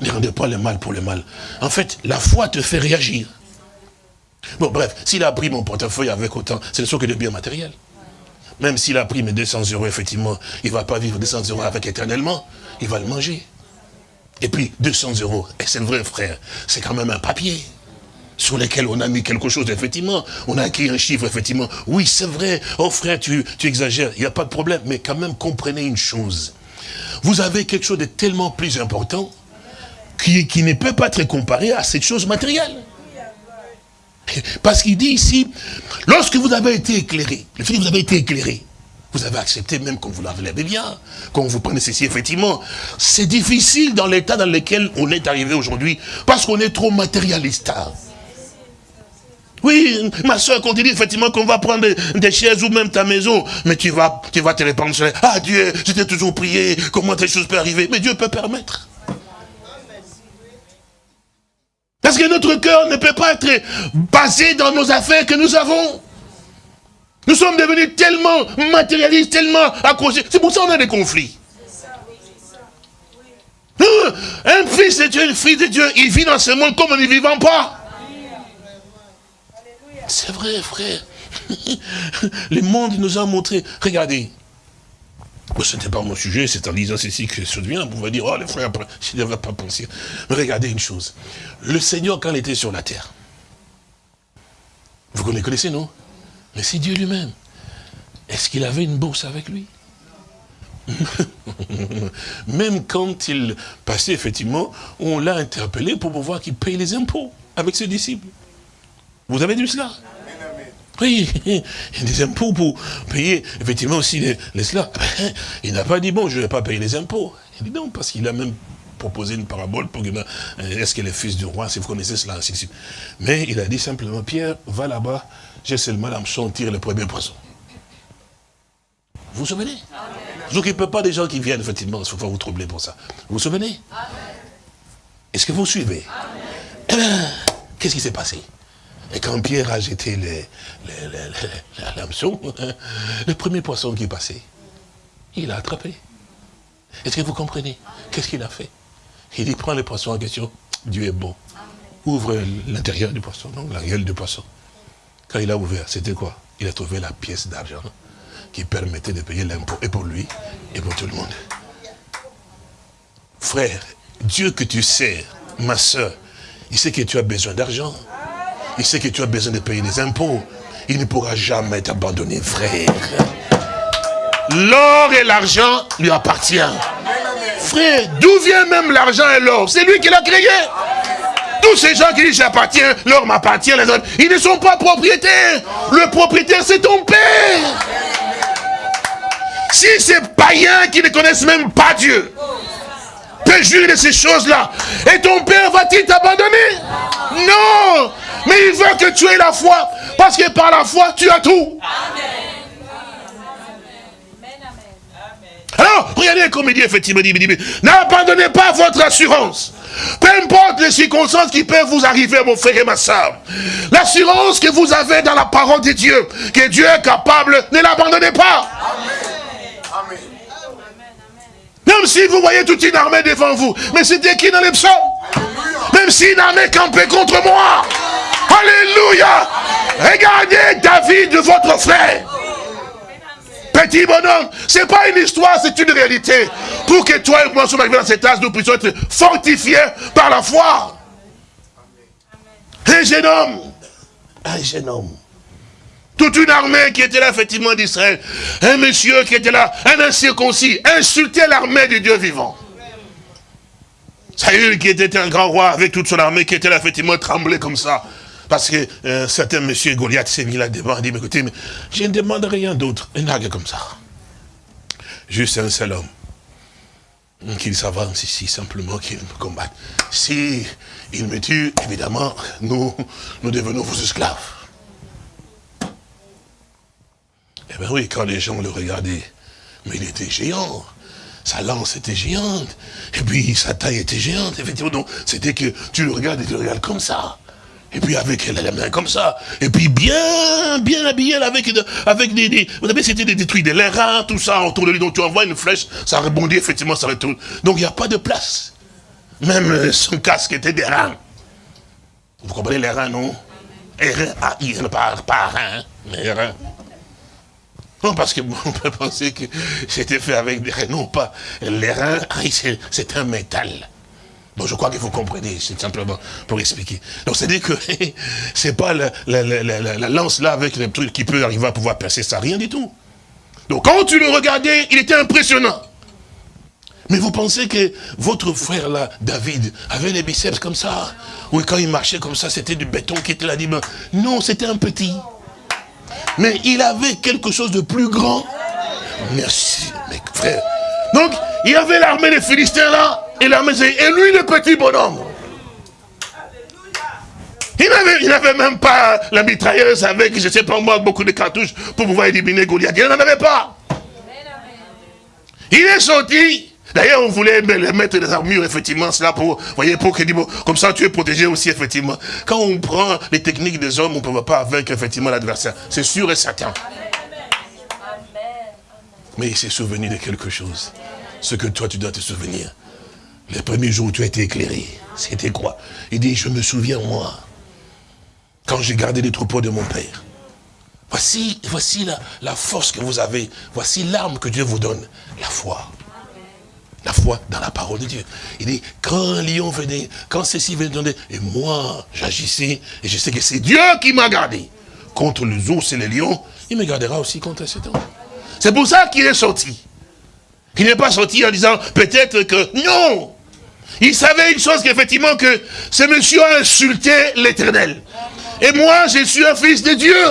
Ne rendez pas le mal pour le mal. En fait, la foi te fait réagir. Bon, bref, s'il a pris mon portefeuille avec autant, c'est le sûr que de biens matériels. Même s'il a pris mes 200 euros, effectivement, il ne va pas vivre 200 euros avec éternellement. Il va le manger. Et puis, 200 euros, et c'est vrai, frère, c'est quand même un papier sur lequel on a mis quelque chose, effectivement. On a écrit un chiffre, effectivement. Oui, c'est vrai. Oh, frère, tu, tu exagères. Il n'y a pas de problème. Mais quand même, comprenez une chose. Vous avez quelque chose de tellement plus important qui, ne peut pas être comparé à cette chose matérielle. Parce qu'il dit ici, lorsque vous avez été éclairé, le fait que vous avez été éclairé, vous avez accepté même quand vous l'avez bien, quand vous prenez ceci, effectivement. C'est difficile dans l'état dans lequel on est arrivé aujourd'hui, parce qu'on est trop matérialiste. Oui, ma soeur, quand tu dis effectivement qu'on va prendre des, chaises ou même ta maison, mais tu vas, tu vas te répandre Ah Dieu, je t'ai toujours prié, comment telle chose peut arriver Mais Dieu peut permettre. Parce que notre cœur ne peut pas être basé dans nos affaires que nous avons. Nous sommes devenus tellement matérialistes, tellement accrochés. C'est pour ça qu'on a des conflits. Un fils de Dieu, une fille de Dieu, il vit dans ce monde comme on ne vivant pas. C'est vrai, frère. Le monde nous a montré. Regardez, ce n'était pas mon sujet, c'est en lisant ceci que je devient, on va dire, oh les frères, je ne devrais pas penser. Mais regardez une chose. Le Seigneur, quand il était sur la terre, vous connaissez, non? Mais c'est Dieu lui-même. Est-ce qu'il avait une bourse avec lui? Même quand il passait, effectivement, on l'a interpellé pour pouvoir qu'il paye les impôts avec ses disciples. Vous avez vu cela? Oui, il y a des impôts pour payer, effectivement, aussi les, les Il n'a pas dit, bon, je ne vais pas payer les impôts. Il dit non, parce qu'il a même proposé une parabole pour que, est-ce qu'il est fils du roi, si vous connaissez cela, ainsi de suite. Mais il a dit simplement, Pierre, va là-bas, j'ai seulement l'hameçon, tire le premier poisson. Vous vous souvenez? Ne vous occupez pas des gens qui viennent, effectivement, il ne faut pas vous troubler pour ça. Vous vous souvenez? Est-ce que vous suivez? Qu'est-ce qui s'est passé? Et quand Pierre a jeté l'hameçon, le premier poisson qui passait, il a attrapé. Est-ce que vous comprenez? Qu'est-ce qu'il a fait? Il dit, prends le poisson en question, Dieu est bon. Ouvre l'intérieur du poisson, non, la gueule du poisson. Quand il a ouvert, c'était quoi? Il a trouvé la pièce d'argent qui permettait de payer l'impôt, et pour lui, et pour tout le monde. Frère, Dieu que tu sais, ma soeur, il sait que tu as besoin d'argent. Il sait que tu as besoin de payer des impôts. Il ne pourra jamais t'abandonner, frère. L'or et l'argent lui appartiennent. Frère, d'où vient même l'argent et l'or? C'est lui qui l'a créé. Tous ces gens qui disent j'appartiens, l'or m'appartient, les autres, ils ne sont pas propriétaires. Le propriétaire, c'est ton père. Si ces païens qui ne connaissent même pas Dieu peut jurer de ces choses-là, et ton père va-t-il t'abandonner? Non Mais il veut que tu aies la foi, parce que par la foi, tu as tout. Alors, regardez comme il dit effectivement, n'abandonnez pas votre assurance. Peu importe les circonstances qui peuvent vous arriver, mon frère et ma soeur. L'assurance que vous avez dans la parole de Dieu, que Dieu est capable, ne l'abandonnez pas. Même si vous voyez toute une armée devant vous. Mais c'était qui dans les psaumes Même si une armée campait contre moi. Alléluia. Regardez David, votre frère. Petit bonhomme, c'est pas une histoire, c'est une réalité. Pour que toi et moi soyons arrivés dans cette âge, nous puissions être fortifiés par la foi. Un jeune homme, un jeune homme, toute une armée qui était là, effectivement, d'Israël. Un monsieur qui était là, un incirconcis, insultait l'armée du Dieu vivant. Saül, qui était un grand roi avec toute son armée, qui était là, effectivement, tremblé comme ça. Parce que euh, certain monsieur Goliath s'est mis là devant et dit, mais écoutez, je ne demande rien d'autre. Un argue comme ça. Juste un seul homme. Qu'il s'avance ici, simplement qu'il me combatte. Si il me tue, évidemment, nous, nous devenons vos esclaves. Eh bien oui, quand les gens le regardaient, mais il était géant. Sa lance était géante. Et puis sa taille était géante. Effectivement, donc c'était que tu le regardes et tu le regardes comme ça. Et puis avec la main comme ça. Et puis bien, bien habillé avec, avec des, vous savez, c'était des détruits, des reins, tout ça autour de lui. Donc tu envoies une flèche, ça rebondit, effectivement, ça retourne. Donc il n'y a pas de place. Même euh, son casque était des reins. Vous comprenez les reins, non? Ah, il ne parle pas reins, mais reins. Non, parce qu'on peut penser que c'était fait avec des reins. Non, pas. Les reins, ah, c'est un métal. Donc je crois que vous comprenez, c'est simplement pour expliquer. Donc c'est-à-dire que c'est pas la, lance là avec les trucs qui peut arriver à pouvoir percer ça, rien du tout. Donc quand tu le regardais, il était impressionnant. Mais vous pensez que votre frère là, David, avait les biceps comme ça? Ou quand il marchait comme ça, c'était du béton qui était là Non, c'était un petit. Mais il avait quelque chose de plus grand. Merci, mes frères. Donc, il avait l'armée des Philistins là, et l'armée, et lui le petit bonhomme. Il n'avait même pas la mitrailleuse avec, je ne sais pas moi, beaucoup de cartouches pour pouvoir éliminer Goliath. Il n'en avait pas. Il est sorti. D'ailleurs, on voulait mettre des armures, effectivement, cela pour, voyez, pour que, comme ça, tu es protégé aussi, effectivement. Quand on prend les techniques des hommes, on ne peut pas vaincre, effectivement, l'adversaire. C'est sûr et certain. Mais il s'est souvenu de quelque chose. Ce que toi, tu dois te souvenir. Le premier jour où tu as été éclairé, c'était quoi? Il dit, je me souviens, moi, quand j'ai gardé les troupeaux de mon père. Voici, voici la, la force que vous avez. Voici l'arme que Dieu vous donne. La foi. La foi dans la parole de Dieu. Il dit, quand un lion venait, quand ceci venait, et moi, j'agissais, et je sais que c'est Dieu qui m'a gardé. Contre les ours et les lions, il me gardera aussi contre cet homme. C'est pour ça qu'il est sorti. Il n'est pas sorti en disant, peut-être que, non Il savait une chose, qu'effectivement, que ce monsieur a insulté l'éternel. Et moi, je suis un fils de Dieu.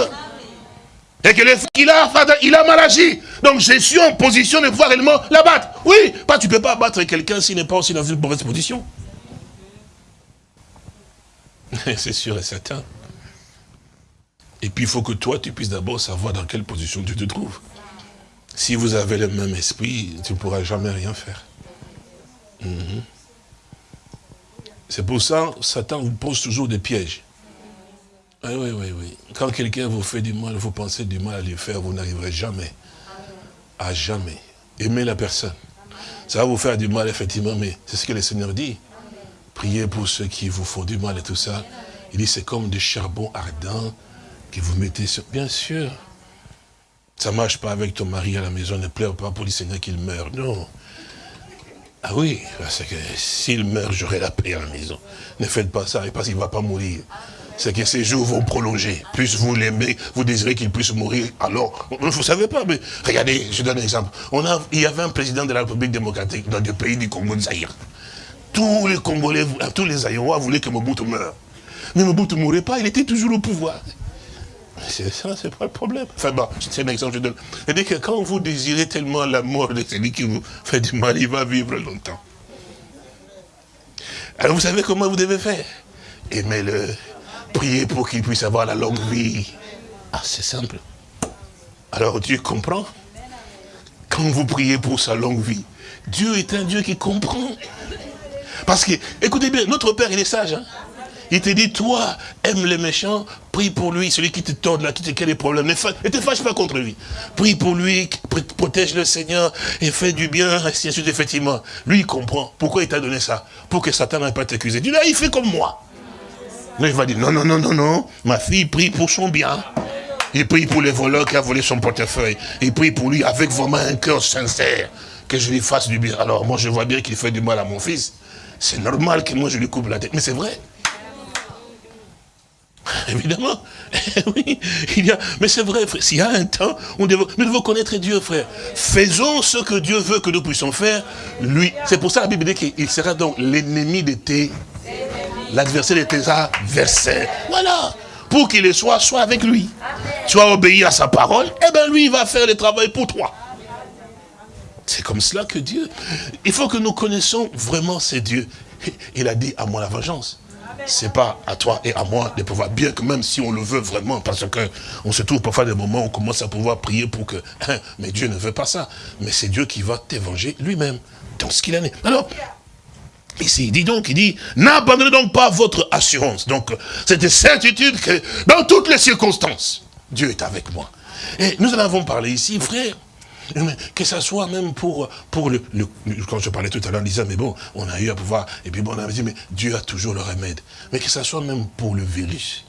Et que le qu'il a, il a mal agi. Donc je suis en position de pouvoir réellement l'abattre. Oui, pas tu ne peux pas abattre quelqu'un s'il n'est pas aussi dans une mauvaise position. C'est sûr et certain. Et puis il faut que toi, tu puisses d'abord savoir dans quelle position tu te trouves. Si vous avez le même esprit, tu ne pourras jamais rien faire. Mhm. C'est pour ça Satan vous pose toujours des pièges. Oui, oui, oui. Quand quelqu'un vous fait du mal, vous pensez du mal à lui faire, vous n'arriverez jamais. À jamais. Aimez la personne. Ça va vous faire du mal, effectivement, mais c'est ce que le Seigneur dit. Priez pour ceux qui vous font du mal et tout ça. Il dit, c'est comme du charbon ardent que vous mettez sur... Bien sûr. Ça ne marche pas avec ton mari à la maison, ne pleure pas pour le Seigneur qu'il meurt. Non. Ah oui, parce que s'il meurt, j'aurai la paix à la maison. Ne faites pas ça, parce qu'il ne va pas mourir. C'est que ces jours vont prolonger. Plus vous l'aimez, vous désirez qu'il puisse mourir. Alors, vous ne savez pas, mais regardez, je donne un exemple. On a, il y avait un président de la République démocratique dans le pays du Congo de. Tous les Congolais, tous les Aïrois voulaient que Mobutu meure. Mais Mobutu ne mourrait pas, il était toujours au pouvoir. C'est ça, c'est pas le problème. Enfin bon, c'est un exemple que je donne. C'est-à-dire que quand vous désirez tellement la mort de celui qui vous fait du mal, il va vivre longtemps. Alors vous savez comment vous devez faire? Aimez-le, priez pour qu'il puisse avoir la longue vie. Ah, c'est simple. Alors Dieu comprend. Quand vous priez pour sa longue vie, Dieu est un Dieu qui comprend. Parce que, écoutez bien, notre Père, il est sage. Hein il te dit, toi, aime les méchants, prie pour lui, celui qui te tord là, qui te crée des problèmes, ne te fâche pas contre lui. Prie pour lui, protège le Seigneur, et fais du bien, ainsi de suite, effectivement. Lui, il comprend. Pourquoi il t'a donné ça? Pour que Satan n'ait pas t'accuser. Dis là, il fait comme moi. Il va dire, non, non, non, non, non, ma fille prie pour son bien. Il prie pour les voleurs qui a volé son portefeuille. Il prie pour lui avec vraiment un cœur sincère, que je lui fasse du bien. Alors, moi, je vois bien qu'il fait du mal à mon fils. C'est normal que moi, je lui coupe la tête. Mais c'est vrai. Évidemment. oui, il y a, mais c'est vrai, frère. S'il y a un temps, on nous devons connaître Dieu, frère. Faisons ce que Dieu veut que nous puissions faire. Lui, c'est pour ça la Bible dit qu'il sera donc l'ennemi de tes, l'adversaire de tes adversaires. Voilà. Pour qu'il le soit, soit avec lui. As obéi à sa parole, eh bien lui, il va faire le travail pour toi. C'est comme cela que Dieu... Il faut que nous connaissions vraiment ces dieux. Il a dit à moi la vengeance c'est pas à toi et à moi de pouvoir, bien que même si on le veut vraiment, parce que on se trouve parfois des moments où on commence à pouvoir prier pour que, hein, mais Dieu ne veut pas ça. Mais c'est Dieu qui va t'évanger lui-même, dans ce qu'il en est. Alors, Ici, il dit donc, il dit, n'abandonnez donc pas votre assurance. Donc, cette certitude que dans toutes les circonstances, Dieu est avec moi. Et nous en avons parlé ici, frère. Que ça soit même pour, pour le, Quand je parlais tout à l'heure, on disait, mais bon, on a eu à pouvoir... Et puis bon, on avait dit, mais Dieu a toujours le remède. Mais que ça soit même pour le virus.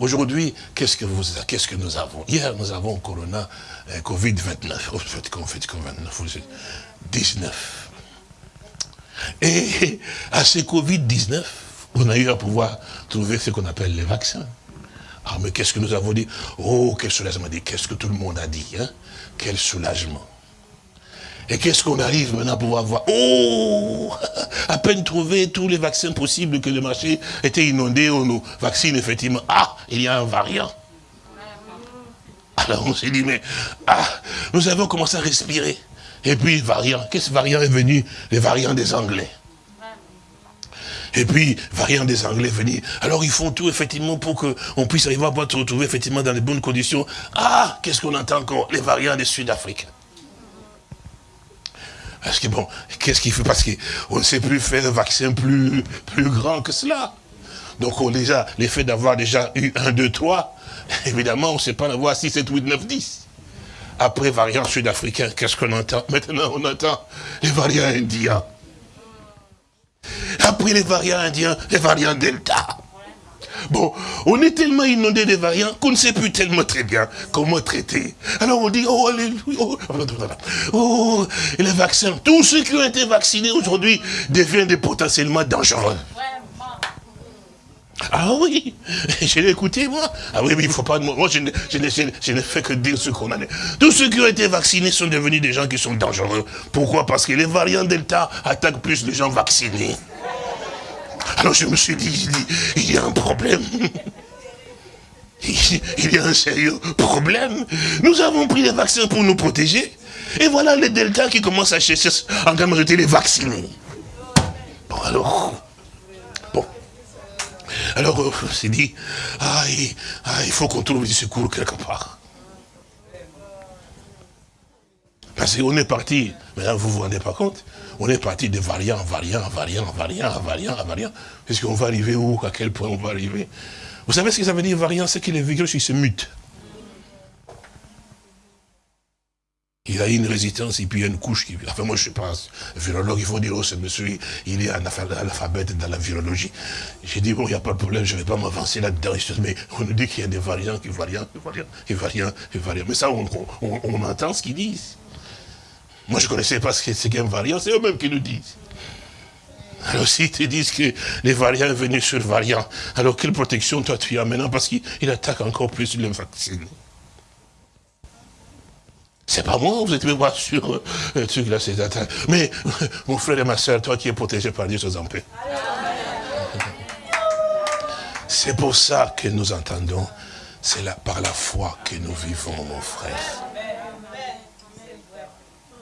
Aujourd'hui, qu'est-ce que vous, qu'est-ce que nous avons? Hier, nous avons Corona, euh, Covid-29. Oh, Covid-29, 19. Et à ce Covid-19, on a eu à pouvoir trouver ce qu'on appelle les vaccins. Ah, mais qu'est-ce que nous avons dit? Oh, quel soulagement dit, qu'est-ce que tout le monde a dit hein? Quel soulagement. Et qu'est-ce qu'on arrive maintenant à pouvoir voir? Oh À peine trouvé tous les vaccins possibles que le marché était inondé, on nous vaccine effectivement. Ah, il y a un variant. Alors on s'est dit, mais ah, nous avons commencé à respirer. Et puis, variant, qu'est-ce variant est venu? Les variants des Anglais. Et puis, variant des Anglais venir. Alors, ils font tout, effectivement, pour qu'on puisse arriver à se retrouver, effectivement, dans les bonnes conditions. Ah, qu'est-ce qu'on entend encore? Les variants des Sud-Africains. Parce que bon, qu'est-ce qu'il fait Parce qu'on ne sait plus faire un vaccin plus, plus grand que cela. Donc, on déjà, l'effet d'avoir déjà eu un, deux, trois, évidemment, on ne sait pas en avoir 6, 7, 8, 9, 10. Après, variant sud-africain, qu'est-ce qu'on entend Maintenant, on entend les variants indiens. Après les variants indiens, les variants delta. Bon, on est tellement inondé des variants qu'on ne sait plus tellement très bien comment traiter. Alors on dit, oh, alléluia, oh, oh, les vaccins, tous ceux qui ont été vaccinés aujourd'hui deviennent potentiellement dangereux. Ah oui, je l'ai écouté moi? Ah oui, mais il ne faut pas... Moi, je n'ai fait que dire ce qu'on a. Tous ceux qui ont été vaccinés sont devenus des gens qui sont dangereux. Pourquoi? Parce que les variants Delta attaquent plus les gens vaccinés. Alors je me suis dit, il y a un problème. il y a un sérieux problème. Nous avons pris les vaccins pour nous protéger. Et voilà les deltas qui commencent à chercher en grande majorité les vaccinés. Bon alors. Alors on s'est dit, ah, il, faut qu'on trouve du secours quelque part. Parce qu'on est parti, là vous vous rendez pas compte, on est parti de variant variant, variant, variant, variant, variant. Est-ce qu'on va arriver où? À quel point on va arriver? Vous savez ce que ça veut dire variant? C'est que les virus, ils se mutent. Il a une résistance et puis il y a une couche qui... Enfin, moi, je ne suis pas virologue, il faut dire, oh, ce monsieur, il est un alphabète dans la virologie. J'ai dit, bon, il n'y a pas de problème, je ne vais pas m'avancer là-dedans. Mais on nous dit qu'il y a des variants, des variants, des variants, des variants, des variants. Mais ça, on, on entend ce qu'ils disent. Moi, je ne connaissais pas ce qu'est un variant, c'est eux-mêmes qui nous disent. Alors si ils te disent que les variants sont venus sur variants, alors quelle protection toi tu as maintenant? Parce qu'il attaque encore plus le vaccin. C'est pas moi, vous êtes voir sur le truc là, c'est Mais mon frère et ma soeur, toi qui es protégé par Dieu, sois en paix. C'est pour ça que nous entendons, c'est par la foi que nous vivons, mon frère.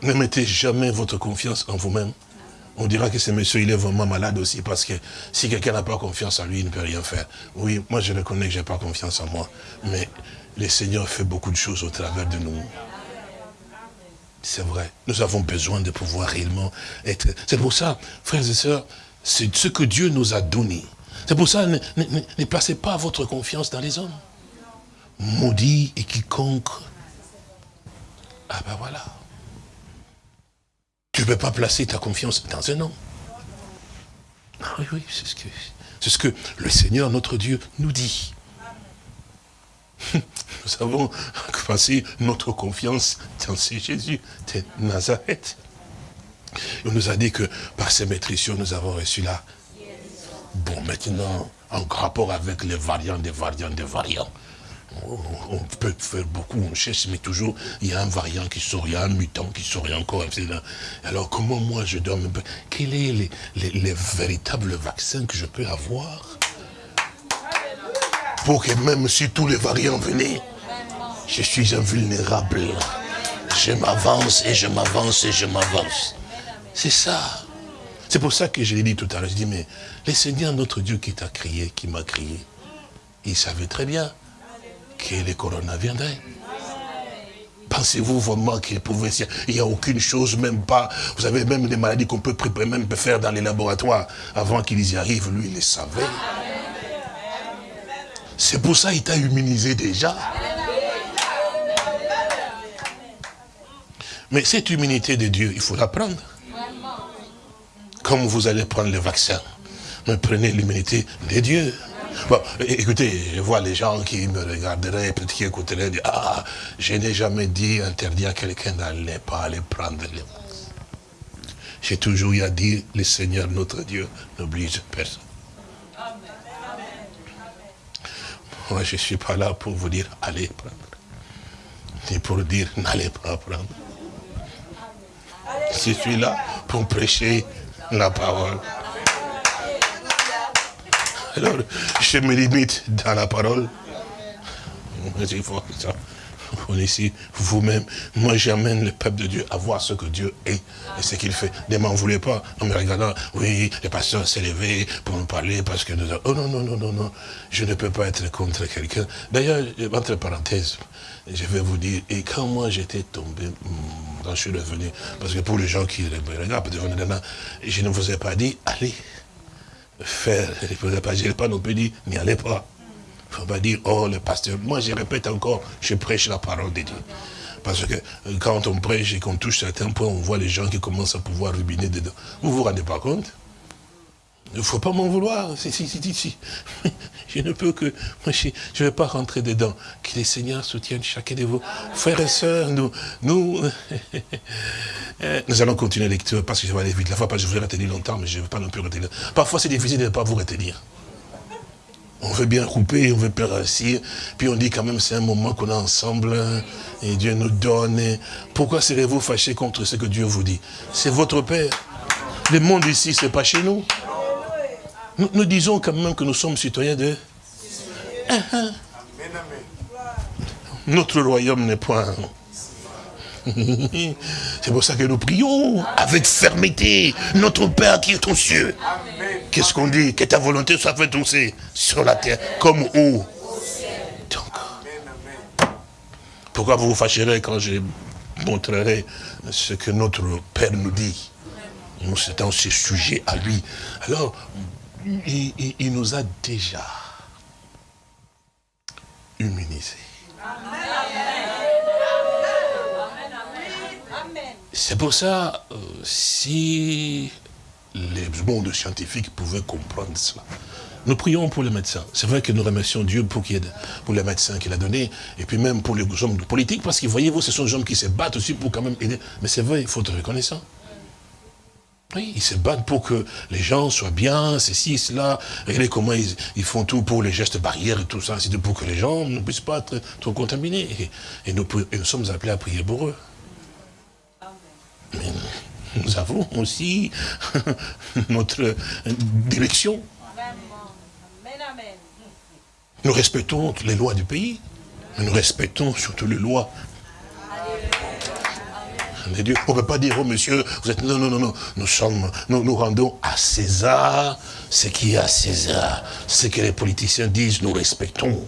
Ne mettez jamais votre confiance en vous-même. On dira que ce monsieur, il est vraiment malade aussi, parce que si quelqu'un n'a pas confiance en lui, il ne peut rien faire. Oui, moi je reconnais que je n'ai pas confiance en moi, mais le Seigneur fait beaucoup de choses au travers de nous. C'est vrai, nous avons besoin de pouvoir réellement être... C'est pour ça, frères et sœurs, c'est ce que Dieu nous a donné. C'est pour ça, ne, placez pas votre confiance dans les hommes. Maudit et quiconque... Ah ben voilà. Tu ne peux pas placer ta confiance dans un homme. Ah oui, oui, c'est ce, ce que le Seigneur, notre Dieu, nous dit. Nous avons placé notre confiance dans ce Jésus de Nazareth. On nous a dit que par ces maîtrisions, nous avons reçu là. Bon, maintenant, en rapport avec les variants des variants des variants, on peut faire beaucoup, on cherche, mais toujours, il y a un variant qui sort, il y a un mutant qui sort, encore, Alors, comment moi, je dois me... Quels est les, véritables vaccins que je peux avoir Pour que même si tous les variants venaient, je suis invulnérable. Je m'avance et je m'avance et je m'avance. C'est ça. C'est pour ça que je l'ai dit tout à l'heure. Je dis, mais le Seigneur, notre Dieu qui t'a crié, qui m'a crié, il savait très bien que le corona viendrait. Pensez-vous vraiment qu'il pouvait... Il n'y a aucune chose, même pas... Vous avez même des maladies qu'on peut même faire dans les laboratoires. Avant qu'ils y arrivent, lui, il les savait. C'est pour ça qu'il t'a immunisé déjà. Mais cette immunité de Dieu, il faut la prendre. Comme vous allez prendre le vaccin. Mais prenez l'immunité de Dieu. Bon, écoutez, je vois les gens qui me regarderaient, peut-être qui écouteraient, dire, ah, je n'ai jamais dit, interdit à quelqu'un d'aller pas aller prendre les J'ai toujours eu à dire, le Seigneur, notre Dieu, n'oblige personne. Moi, je ne suis pas là pour vous dire, allez prendre. Ni pour dire, n'allez pas prendre. Je suis là pour prêcher la parole. Alors, je me limite dans la parole. On est ici, vous-même. Moi, j'amène le peuple de Dieu à voir ce que Dieu est et ce qu'il fait. Ne m'en voulez pas en me regardant. Oui, le pasteur s'est levé pour nous parler parce que nous avons... Oh non, non, non, non, non. Je ne peux pas être contre quelqu'un. D'ailleurs, entre parenthèses, je vais vous dire, et quand moi j'étais tombé, hmm, quand je suis revenu, parce que pour les gens qui regardent, je ne vous ai pas dit, allez, faire, il ne pas, pas non plus dire, n'y allez pas. Faut pas dire, oh le pasteur, moi je répète encore, je prêche la parole de Dieu. Parce que euh, quand on prêche et qu'on touche certains points, on voit les gens qui commencent à pouvoir rubiner dedans. Vous ne vous rendez pas compte? Il ne faut pas m'en vouloir. Si, si, si, si. Je ne peux que... Je ne vais pas rentrer dedans. Que les seigneurs soutiennent chacun de vous. Frères et sœurs, nous... Nous, nous allons continuer la lecture parce que je vais aller vite. La fois, je voulais retenir longtemps, mais je ne veux pas non plus retenir. Parfois, c'est difficile de ne pas vous retenir. On veut bien couper, on veut pas réussir. Puis on dit quand même, c'est un moment qu'on est ensemble. Et Dieu nous donne. Pourquoi serez-vous fâchés contre ce que Dieu vous dit? C'est votre Père. Le monde ici, ce n'est pas chez nous. Nous, disons quand même que nous sommes citoyens de... Notre royaume n'est point... C'est pour ça que nous prions avec fermeté. Notre Père qui est aux cieux. Qu'est-ce qu'on dit? Que ta volonté soit faite aussi sur la terre comme où pourquoi vous vous fâcherez quand je montrerai ce que notre Père nous dit? Nous, dans ce sujet à lui. Alors, il, nous a déjà immunisés. C'est pour ça, euh, si les mondes scientifiques pouvaient comprendre cela, nous prions pour les médecins. C'est vrai que nous remercions Dieu pour, pour les médecins qu'il a donnés, et puis même pour les hommes politiques, parce que voyez-vous, ce sont des hommes qui se battent aussi pour quand même aider. Mais c'est vrai, il faut être reconnaissant. Oui, ils se battent pour que les gens soient bien, ceci, cela. Regardez comment ils, font tout pour les gestes barrières et tout ça, c'est pour que les gens ne puissent pas être trop contaminés. Et, nous, sommes appelés à prier pour eux. Mais nous avons aussi notre direction. Nous respectons les lois du pays, mais nous respectons surtout les lois Dieu. On ne peut pas dire, oh monsieur, vous êtes... Non, non, non, non. Nous sommes, nous, nous rendons à César ce qui est à César. Ce que les politiciens disent, nous respectons.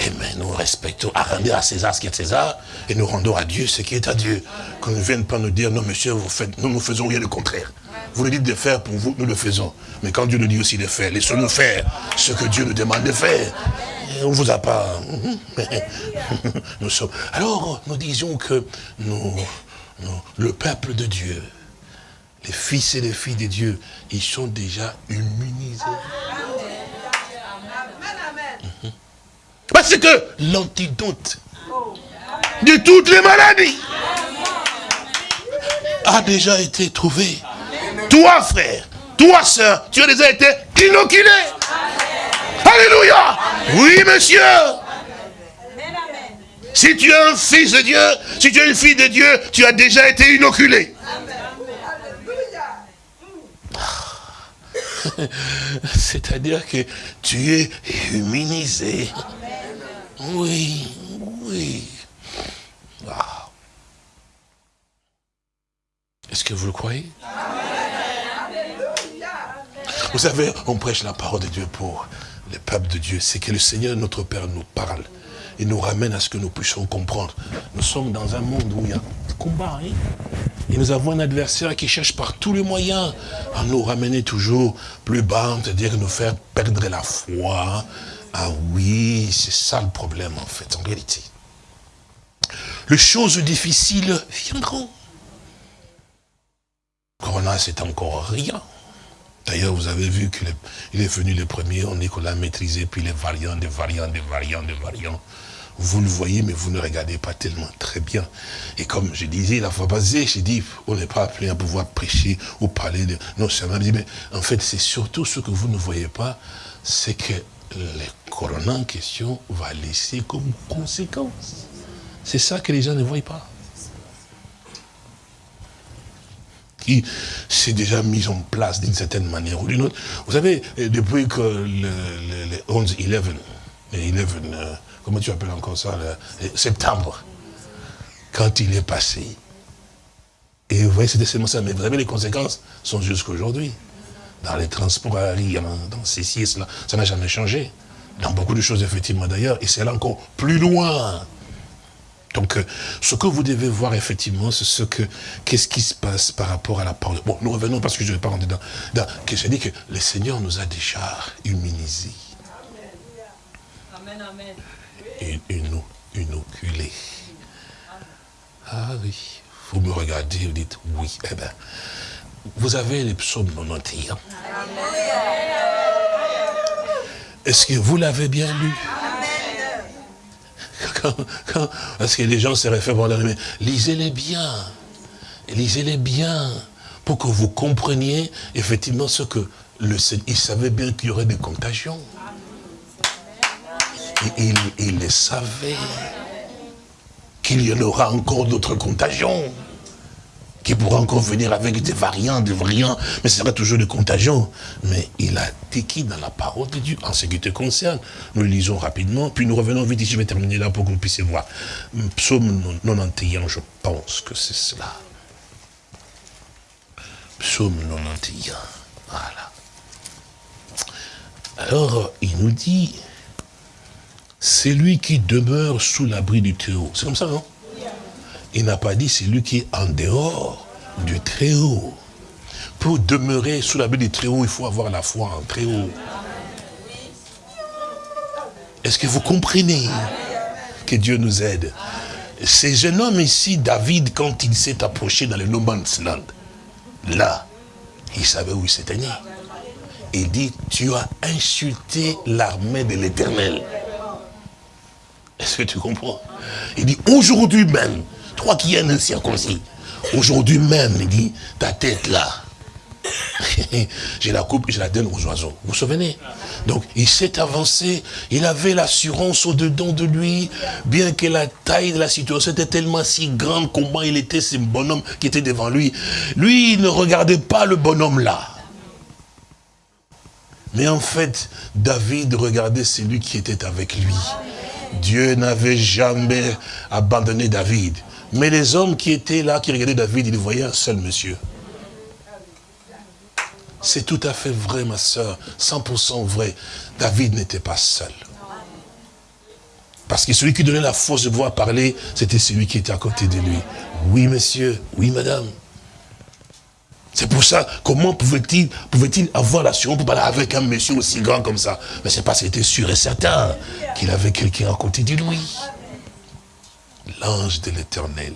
Eh bien, nous respectons, à rendre à César ce qui est César, et nous rendons à Dieu ce qui est à Dieu. Qu'on ne vienne pas nous dire, non monsieur, vous faites, nous ne faisons rien de contraire. Vous nous dites de faire pour vous, nous le faisons. Mais quand Dieu nous dit aussi de faire, laissons-nous faire ce que Dieu nous demande de faire. on ne vous a pas... nous sommes... Alors, nous disions que nous, le peuple de Dieu, les fils et les filles de Dieu, ils sont déjà immunisés. Parce que l'antidote de toutes les maladies a déjà été trouvé. Toi, frère, toi, soeur, tu as déjà été inoculé. Alléluia. Oui, monsieur. Si tu es un fils de Dieu, si tu es une fille de Dieu, tu as déjà été inoculé. C'est-à-dire que tu es immunisé. Oui, oui. Est-ce que vous le croyez? Vous savez, on prêche la parole de Dieu pour le peuple de Dieu. C'est que le Seigneur, notre Père, nous parle et nous ramène à ce que nous puissions comprendre. Nous sommes dans un monde où il y a combat. Hein. et nous avons un adversaire qui cherche par tous les moyens à nous ramener toujours plus bas, c'est-à-dire nous faire perdre la foi. Ah oui, c'est ça le problème en fait, en réalité. Les choses difficiles viendront. Corona, c'est encore rien. D'ailleurs, vous avez vu qu'il est venu le premier, on est qu'on l'a maîtrisé, puis les variants, des variants, des variants, des variants. Vous le voyez, mais vous ne regardez pas tellement très bien. Et comme je disais la fois passée, j'ai dit, on n'est pas appelé à pouvoir prêcher ou parler de... Non, ça m'a dit, mais en fait, c'est surtout ce que vous ne voyez pas, c'est que le corona en question va laisser comme conséquence. C'est ça que les gens ne voient pas. qui s'est déjà mis en place d'une certaine manière ou d'une autre. Vous savez, depuis que le, 11-11, 11, comment tu appelles encore ça, septembre, quand il est passé. Et vous voyez, c'était seulement ça. Mais vous avez les conséquences sont jusqu'à aujourd'hui. Dans les transports aériens, dans ceci et cela, ça n'a jamais changé. Dans beaucoup de choses, effectivement, d'ailleurs. Et c'est là encore plus loin. Donc, euh, ce que vous devez voir, effectivement, c'est ce que, qu'est-ce qui se passe par rapport à la parole. Bon, nous revenons parce que je ne vais pas rentrer dans, dans que je dis que le Seigneur nous a déjà immunisés. Amen, amen inoculé. Ah oui, vous me regardez, vous dites oui. Eh bien, vous avez les psaumes 91. Est-ce que vous l'avez bien lu? Quand, Parce que les gens se réfèrent, mais lisez-les bien. Lisez-les bien pour que vous compreniez effectivement ce que le Seigneur, il savait bien qu'il y aurait des contagions. Il, il savait qu'il y en aura encore d'autres contagions qui pourra encore venir avec des variants, des variants, mais ce sera toujours des contagions. Mais il a qui dans la parole de Dieu, en ce qui te concerne. Nous lisons rapidement, puis nous revenons vite je vais terminer là pour que vous puissiez voir. Psaume 91, je pense que c'est cela. Psaume 91, voilà. Alors, il nous dit, c'est lui qui demeure sous l'abri du Très-Haut. C'est comme ça, non? Il n'a pas dit c'est lui qui est en dehors du Très-Haut. Pour demeurer sous l'abri du Très-Haut, il faut avoir la foi en Très-Haut. Est-ce que vous comprenez que Dieu nous aide? C'est jeune homme ici, David, quand il s'est approché dans le No Man's Land, là, il savait où il s'était né. Il dit, tu as insulté l'armée de l'éternel. Est-ce que tu comprends? Il dit, aujourd'hui même, toi qui es un circoncis, aujourd'hui même, il dit, ta tête là, je la coupe et je la donne aux oiseaux. Vous vous souvenez? Donc, il s'est avancé, il avait l'assurance au-dedans de lui, bien que la taille de la situation était tellement si grande, comment il était ce bonhomme qui était devant lui. Lui, il ne regardait pas le bonhomme là. Mais en fait, David regardait celui qui était avec lui. Dieu n'avait jamais abandonné David. Mais les hommes qui étaient là, qui regardaient David, ils voyaient un seul monsieur. C'est tout à fait vrai, ma soeur, 100% vrai. David n'était pas seul. Parce que celui qui donnait la force de pouvoir parler, c'était celui qui était à côté de lui. Oui, monsieur, oui, madame. C'est pour ça, comment pouvait-il pouvait avoir l'assurance pour parler avec un monsieur aussi grand comme ça? Mais c'est parce qu'il était sûr et certain qu'il avait quelqu'un à côté de lui. L'ange de l'éternel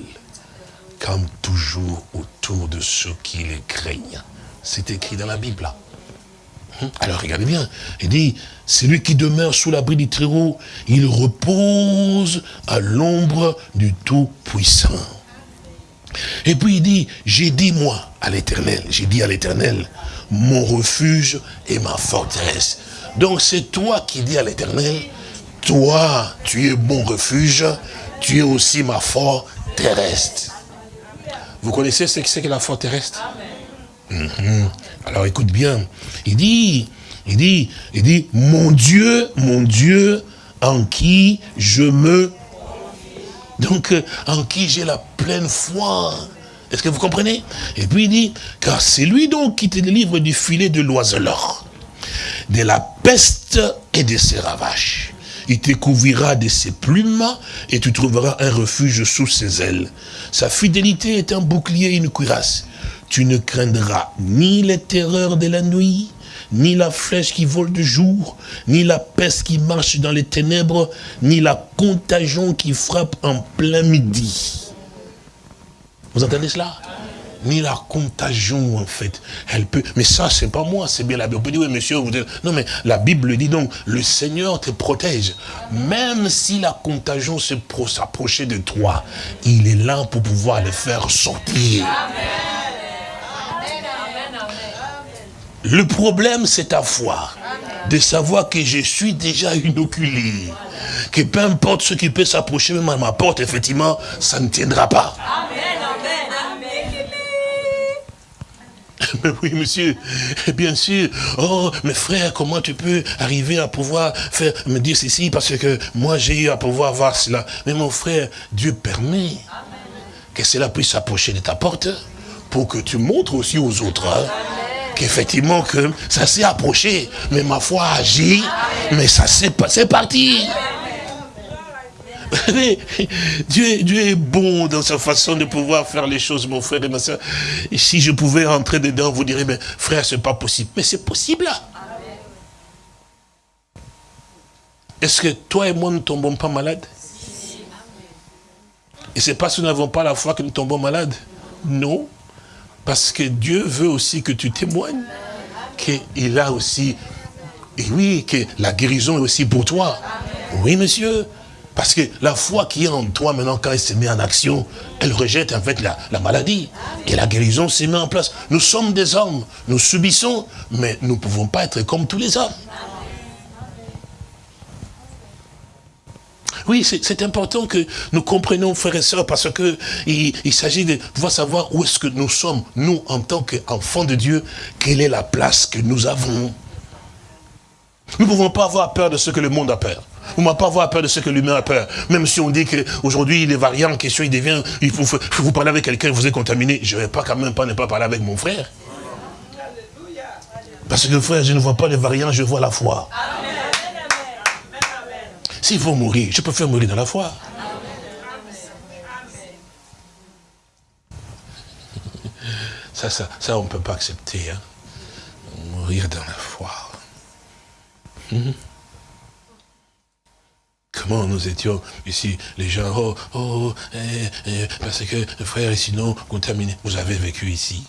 comme toujours autour de ceux qui les craignent. C'est écrit dans la Bible. Hum? Alors regardez bien, il dit, celui qui demeure sous l'abri du Très-Haut, il repose à l'ombre du Tout-Puissant. Et puis il dit, j'ai dit moi à l'éternel, j'ai dit à l'éternel, mon refuge et ma forteresse. Donc c'est toi qui dis à l'éternel, toi tu es mon refuge, tu es aussi ma forteresse. Vous connaissez ce que c'est que la forteresse mhm. Alors écoute bien, il dit, il dit, il dit, mon Dieu, mon Dieu, en qui je me donc, en qui j'ai la pleine foi. Est-ce que vous comprenez? Et puis il dit, car c'est lui donc qui te délivre du filet de l'oiseleur, de la peste et de ses ravages. Il te couvrira de ses plumes et tu trouveras un refuge sous ses ailes. Sa fidélité est un bouclier et une cuirasse. Tu ne craindras ni les terreurs de la nuit, ni la flèche qui vole de jour, ni la peste qui marche dans les ténèbres, ni la contagion qui frappe en plein midi. Vous entendez cela? Ni la contagion, en fait. Elle peut, mais ça, c'est pas moi, c'est bien la Bible. On peut dire, oui, monsieur, vous êtes... Non, mais la Bible dit donc, le Seigneur te protège. Même si la contagion s'approchait de toi, il est là pour pouvoir le faire sortir. Le problème, c'est ta foi. De savoir que je suis déjà inoculé. Que peu importe ce qui peut s'approcher même à ma porte, effectivement, ça ne tiendra pas. Mais oui, monsieur, bien sûr. Oh, mes frères, comment tu peux arriver à pouvoir faire, me dire ceci parce que moi j'ai eu à pouvoir voir cela. Mais mon frère, Dieu permet que cela puisse s'approcher de ta porte pour que tu montres aussi aux autres. Hein qu'effectivement que ça s'est approché, mais ma foi a agi, mais ça s'est passé Dieu, est bon dans sa façon de pouvoir faire les choses, mon frère et ma soeur. Si je pouvais rentrer dedans, vous direz, mais frère, c'est pas possible. Mais c'est possible. Est-ce que toi et moi ne tombons pas malades? Et c'est parce que nous n'avons pas la foi que nous tombons malades? Non. Parce que Dieu veut aussi que tu témoignes qu'il a aussi, et oui, que la guérison est aussi pour toi. Oui, monsieur. Parce que la foi qui est en toi, maintenant, quand elle se met en action, elle rejette en fait la, la maladie. Et la guérison se met en place. Nous sommes des hommes, nous subissons, mais nous ne pouvons pas être comme tous les hommes. Oui, c'est important que nous comprenions, frères et sœurs, parce que il, il s'agit de pouvoir savoir où est-ce que nous sommes, nous, en tant qu'enfants de Dieu, quelle est la place que nous avons. Nous ne pouvons pas avoir peur de ce que le monde a peur. Vous ne pouvez pas avoir peur de ce que l'humain a peur. Même si on dit qu'aujourd'hui, les variants en question, il devient, il faut, vous parler avec quelqu'un, vous êtes contaminé. Je ne vais pas quand même pas ne pas parler avec mon frère. Parce que frère, je ne vois pas les variants, je vois la foi. S'il faut mourir, je peux faire mourir dans la foi. Ça, ça, ça on ne peut pas accepter. Hein. Mourir dans la foi. Mhm. Comment nous étions ici, les gens, oh, oh, eh, eh, parce que frère, sinon contaminé. Vous avez vécu ici.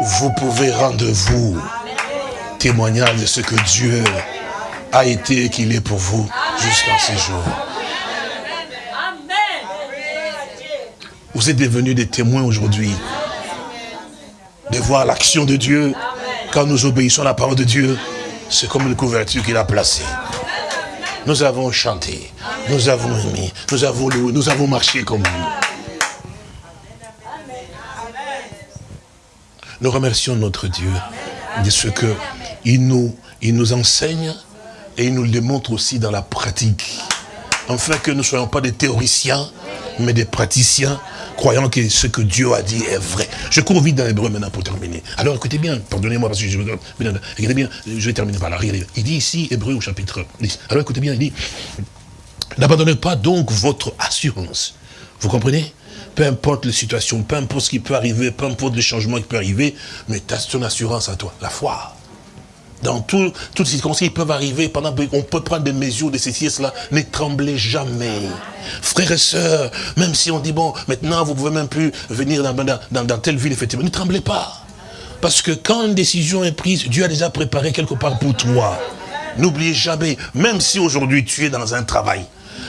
Vous pouvez rendre vous témoignage de ce que Dieu a été et qu'il est pour vous jusqu'à ce jour. Vous êtes devenus des témoins aujourd'hui de voir l'action de Dieu quand nous obéissons à la parole de Dieu. C'est comme une couverture qu'il a placée. Nous avons chanté, nous avons aimé, nous avons loué, nous avons marché comme vous. Nous remercions notre Dieu de ce qu'il nous, il nous enseigne et il nous le démontre aussi dans la pratique. Afin que nous ne soyons pas des théoriciens, mais des praticiens croyant que ce que Dieu a dit est vrai. Je cours vite dans l'hébreu maintenant pour terminer. Alors écoutez bien, pardonnez-moi parce que je bien, je vais terminer par là. Il dit ici, hébreu au chapitre 10. Alors écoutez bien, il dit, n'abandonnez pas donc votre assurance. Vous comprenez? Peu importe les situations, peu importe ce qui peut arriver, peu importe les changements qui peuvent arriver, mais as ton assurance à toi, la foi dans tout, toutes circonstances qui peuvent arriver, pendant on peut prendre des mesures de ceci et cela, ne tremblez jamais. Frères et sœurs, même si on dit, bon, maintenant vous pouvez même plus venir dans, dans, dans telle ville, effectivement, ne tremblez pas. Parce que quand une décision est prise, Dieu a déjà préparé quelque part pour toi. N'oubliez jamais, même si aujourd'hui tu es dans un travail,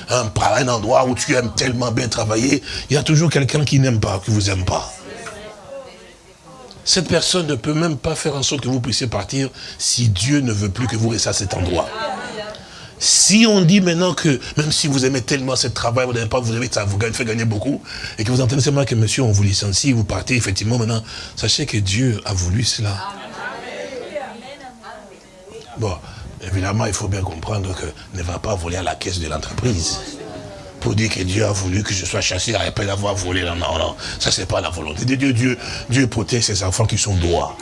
un, un endroit où tu aimes tellement bien travailler, il y a toujours quelqu'un qui n'aime pas, qui vous aime pas. Cette personne ne peut même pas faire en sorte que vous puissiez partir si Dieu ne veut plus que vous restiez à cet endroit. Si on dit maintenant que, même si vous aimez tellement ce travail, vous n'avez pas, vous avez, ça vous fait gagner beaucoup, et que vous entendez seulement que monsieur, on vous licencie, vous partez, effectivement, maintenant, sachez que Dieu a voulu cela. Bon, évidemment, il faut bien comprendre que ne va pas voler à la caisse de l'entreprise pour dire que Dieu a voulu que je sois chassé après d'avoir volé. Non, non, non. Ça, c'est pas la volonté de Dieu. Dieu, Dieu protège ses enfants qui sont droits.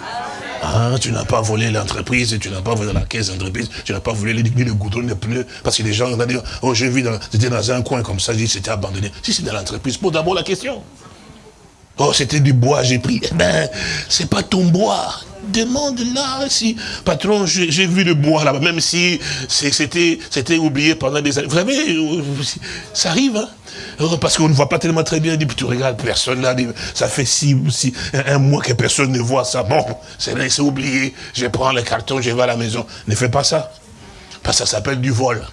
Hein, tu n'as pas volé l'entreprise, tu n'as pas volé la caisse d'entreprise, tu n'as pas volé le, le goudron, les pneus, parce que les gens vont dire, oh j'ai vu, dans un coin comme ça, c'était abandonné. Si c'est dans l'entreprise, pose d'abord la question. Oh, c'était du bois, j'ai pris. Eh ben, c'est pas ton bois demande là si, patron, j'ai vu le bois là-bas, même si c'était oublié pendant des années. Vous savez, ça arrive, hein oh, parce qu'on ne voit pas tellement très bien, tu regardes, personne là, ça fait un mois que personne ne voit ça. Bon, c'est oublié, je prends le carton, je vais à la maison. Ne fais pas ça. Parce que ça s'appelle du vol.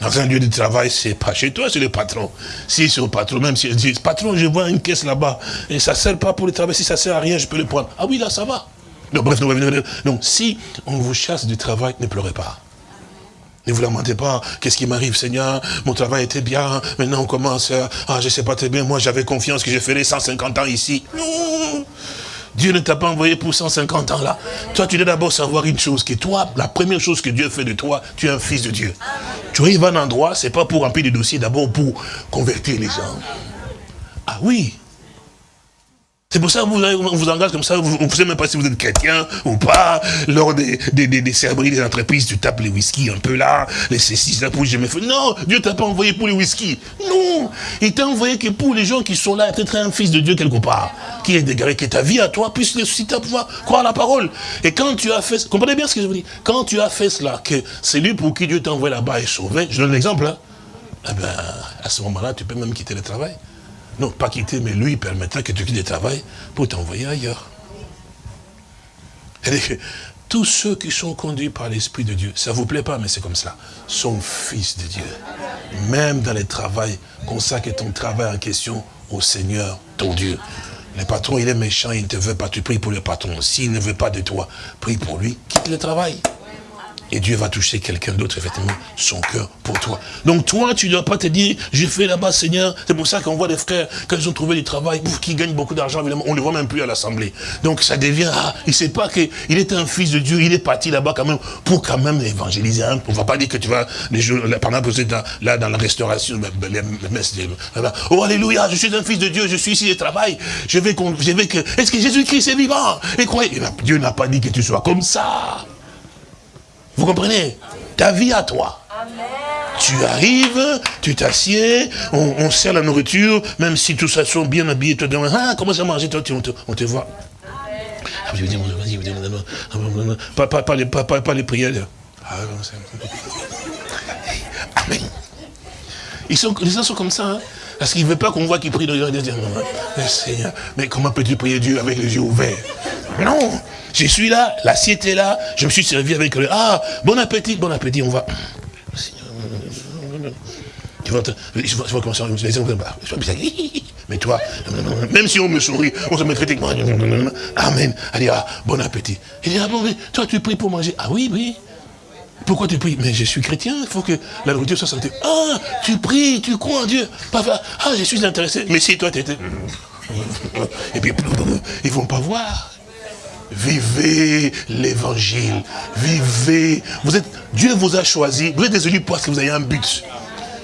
Dans un lieu de travail, c'est pas chez toi, c'est le patron. Si c'est au patron, même si je dit, patron, je vois une caisse là-bas, et ça sert pas pour le travail, si ça sert à rien, je peux le prendre. Ah oui, là, ça va. Donc, bref, donc, si on vous chasse du travail, ne pleurez pas. Ne vous lamentez pas, qu'est-ce qui m'arrive, Seigneur? Mon travail était bien, maintenant on commence à, ah, je sais pas très bien, moi j'avais confiance que je ferais 150 ans ici. Non Dieu ne t'a pas envoyé pour 150 ans là. Toi, tu dois d'abord savoir une chose, que toi, la première chose que Dieu fait de toi, tu es un fils de Dieu. Tu arrives à un endroit, c'est pas pour remplir des dossiers, d'abord pour convertir les gens. Ah oui, c'est pour ça que vous, on vous engage comme ça, vous ne savez même pas si vous êtes chrétien ou pas. Lors des, des, des, des cérémonies des entreprises, tu tapes les whisky un peu là, les ceci, là, pour jamais fait. Non, Dieu t'a pas envoyé pour les whisky. Non, il t'a envoyé que pour les gens qui sont là, peut-être un fils de Dieu quelque part, qui est dégaré, que ta vie à toi puisse ressusciter à pouvoir croire à la parole. Et quand tu as fait, comprenez bien ce que je vous dis, quand tu as fait cela, que c'est lui pour qui Dieu t'a envoyé là-bas est sauvé, je donne l'exemple, hein, eh ben, à ce moment-là, tu peux même quitter le travail. Non, pas quitter, mais lui, permettra que tu quittes le travail pour t'envoyer ailleurs. tous ceux qui sont conduits par l'Esprit de Dieu, ça ne vous plaît pas, mais c'est comme ça, sont fils de Dieu. Même dans le travail, consacre ton travail en question au Seigneur, ton Dieu. Le patron, il est méchant, il ne te veut pas, tu pries pour le patron. S'il ne veut pas de toi, prie pour lui, quitte le travail. Et Dieu va toucher quelqu'un d'autre, effectivement, son cœur pour toi. Donc toi, tu ne dois pas te dire, j'ai fait là-bas, Seigneur. C'est pour ça qu'on voit des frères, quand ils ont trouvé du travail, qui gagnent beaucoup d'argent, évidemment, on ne les voit même plus à l'Assemblée. Donc ça devient, ah, il ne sait pas qu'il est un fils de Dieu, il est parti là-bas quand même, pour quand même évangéliser. Hein. On ne va pas dire que tu vas, les jours, par exemple, là, dans la restauration, les, oh alléluia, je suis un fils de Dieu, je suis ici, je travaille, je vais, que, est-ce que Jésus-Christ est vivant? Et croyez, eh ben, Dieu n'a pas dit que tu sois comme ça. Vous comprenez? Ta vie à toi. Tu arrives, tu t'assieds, on, sert la nourriture, même si tout ça sont bien habillés, tu te demandes, ah, comment ça manger, toi, on te, on te voit. Pas, pas, pas, les, pas, pas les prières. Amen. Ils sont, les gens sont comme ça, hein, parce qu'ils ne veulent pas qu'on voit qu'ils prient. Seigneur, mais comment peux-tu prier Dieu avec les yeux ouverts? Non, je suis là, l'assiette est là, je me suis servi avec le... Ah, bon appétit, bon appétit, on va... Tu vois, je vois comment ça... Mais toi, même si on me sourit, on se met critiquement. Amen. Allez, ah, bon appétit. Il dit, ah bon, toi tu pries pour manger. Ah oui, oui. Pourquoi tu pries Mais je suis chrétien, il faut que la nourriture soit santé. Ah, tu pries, tu crois en Dieu. Ah, je suis intéressé. Mais si toi tu étais... Et puis, ils vont pas voir. Vivez l'évangile. Vivez. Vous êtes, Dieu vous a choisi. Vous êtes des élus parce que vous avez un but.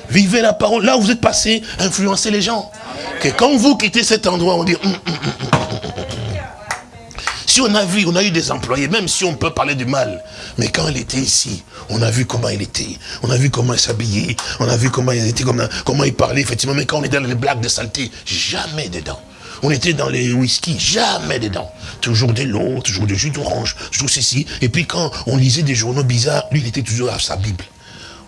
Vivez la parole. Là où vous êtes passé, influencez les gens. Que quand vous quittez cet endroit, on dit... Hum, hum, hum, si on a vu, on a eu des employés, même si on peut parler du mal, mais quand il était ici, on a vu comment il était, on a vu comment il s'habillait, on a vu comment il était, comment, comment il parlait, effectivement, mais quand on était dans les blagues de saleté, jamais dedans. On était dans les whisky, jamais dedans. Toujours des lots, toujours du jus d'orange, toujours ceci. Et puis quand on lisait des journaux bizarres, lui, il était toujours à sa Bible.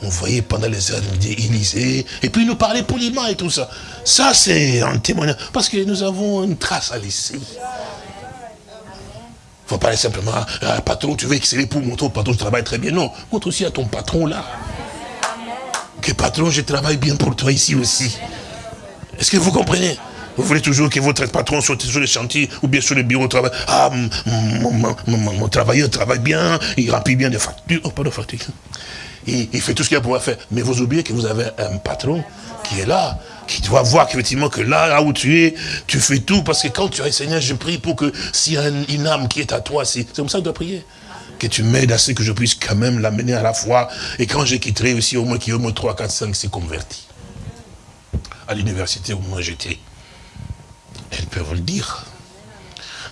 On voyait pendant les heures il lisait, et puis il nous parlait poliment et tout ça. Ça, c'est un témoignage, parce que nous avons une trace à laisser. Il ne faut pas aller simplement, ah, patron, tu veux exceller pour montrer au patron, je travaille très bien. Non, montre aussi à ton patron là. Que patron, je travaille bien pour toi ici aussi. Est-ce que vous comprenez? Vous voulez toujours que votre patron soit sur le chantier ou bien sur le bureau de travail? Ah, mon, travailleur travaille bien, il remplit bien des factures. Oh, pas de factures. Il, il fait tout ce qu'il a pour faire. Mais vous oubliez que vous avez un patron qui est là, qui doit voir qu'effectivement que là, là où tu es, tu fais tout. Parce que quand tu as Seigneur, je prie pour que s'il y a une, âme qui est à toi, c'est comme ça que tu dois prier que tu m'aides à ce que je puisse quand même l'amener à la foi. Et quand je quitterai aussi, au moins qu'il y ait au moins 3, 4, 5 s'est converti. À l'université, au moins j'étais. Elle peut vous le dire.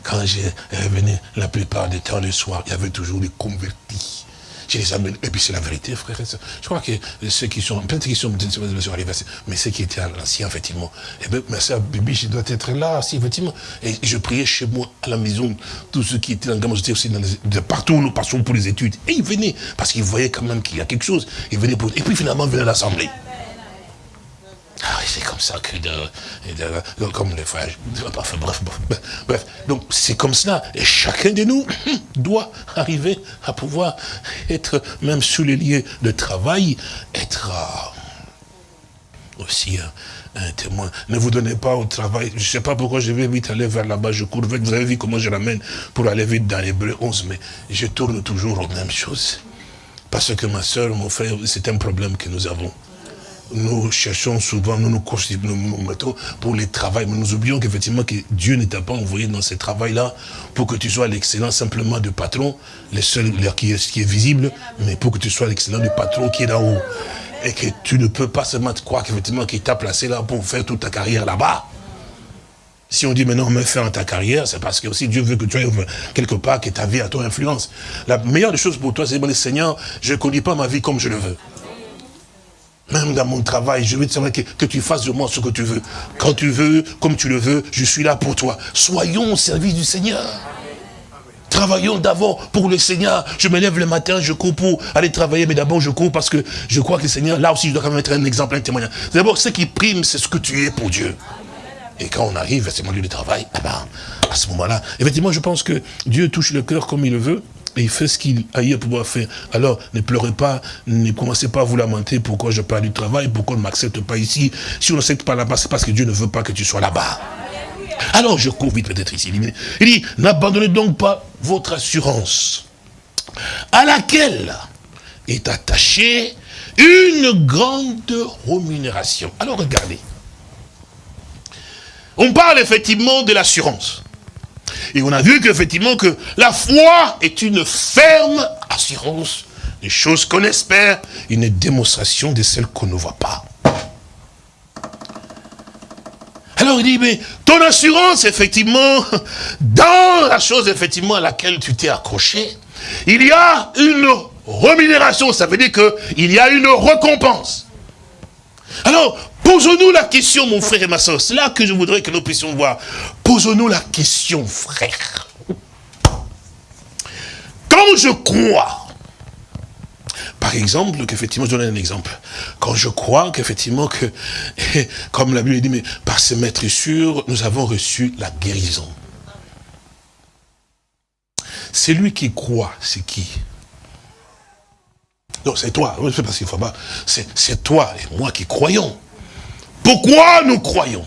Quand j'ai revenu la plupart des temps le soir, il y avait toujours des convertis. Je les amène. Et puis c'est la vérité, frère et Je crois que ceux qui sont, peut-être qu'ils sont, mais ceux qui étaient à l'ancien, effectivement. Et eh bien, ma soeur Bibi, je dois être là, si, effectivement. Et je priais chez moi, à la maison, tous ceux qui étaient dans le j'étais aussi de partout où nous passons pour les études. Et ils venaient, parce qu'ils voyaient quand même qu'il y a quelque chose. Ils venaient pour, et puis finalement, ils venaient à l'Assemblée. C'est comme ça que, comme les frères, bref, bref, bref, donc c'est comme cela, et chacun de nous doit arriver à pouvoir être, même sur les lieux de travail, être euh, aussi un, témoin. Ne vous donnez pas au travail, je ne sais pas pourquoi je vais vite aller vers là-bas, je cours vite, vous avez vu comment je l'amène pour aller vite dans l'Hébreu 11, mais je tourne toujours aux mêmes choses. Parce que ma soeur, mon frère, c'est un problème que nous avons nous cherchons souvent, nous nous nous, mettons pour les travaux, mais nous oublions qu'effectivement que Dieu ne t'a pas envoyé dans ce travail-là pour que tu sois l'excellent simplement du patron, le seul qui est, qui est visible, mais pour que tu sois l'excellent du patron qui est là-haut. Et que tu ne peux pas seulement te croire qu'effectivement qu'il t'a placé là pour faire toute ta carrière là-bas. Si on dit maintenant, me faire ta carrière, c'est parce que aussi Dieu veut que tu aies quelque part que ta vie a ton influence. La meilleure des choses pour toi, c'est de Seigneur, je ne connais pas ma vie comme je le veux. Même dans mon travail, je veux te que, que tu fasses de moi ce que tu veux. Quand tu veux, comme tu le veux, je suis là pour toi. Soyons au service du Seigneur. Travaillons d'abord pour le Seigneur. Je me lève le matin, je cours pour aller travailler, mais d'abord je cours parce que je crois que le Seigneur, là aussi je dois quand même être un exemple, un témoignage. D'abord, ce qui prime, c'est ce que tu es pour Dieu. Et quand on arrive, c'est mon lieu de travail, eh ben, à ce moment-là, effectivement, je pense que Dieu touche le cœur comme il le veut et il fait ce qu'il a eu à pouvoir faire. Alors, ne pleurez pas, ne commencez pas à vous lamenter pourquoi je perds du travail, pourquoi on ne m'accepte pas ici. Si on n'accepte pas là-bas, c'est parce que Dieu ne veut pas que tu sois là-bas. Alors, je cours vite peut-être ici. Il dit, n'abandonnez donc pas votre assurance, à laquelle est attaché une grande rémunération. Alors regardez. On parle effectivement de l'assurance. Et on a vu qu'effectivement que la foi est une ferme assurance des choses qu'on espère, une démonstration de celles qu'on ne voit pas. Alors il dit, mais ton assurance, effectivement, dans la chose, effectivement, à laquelle tu t'es accroché, il y a une rémunération, ça veut dire qu'il y a une récompense. Alors, posons-nous la question, mon frère et ma soeur, c'est là que je voudrais que nous puissions voir. Posons-nous la question, frère. Quand je crois, par exemple, qu'effectivement, je donne un exemple. Quand je crois qu'effectivement, que, comme la Bible dit, mais par ce maître sûr, nous avons reçu la guérison. C'est lui qui croit, c'est qui? Non, c'est toi. C'est toi et moi qui croyons. Pourquoi nous croyons?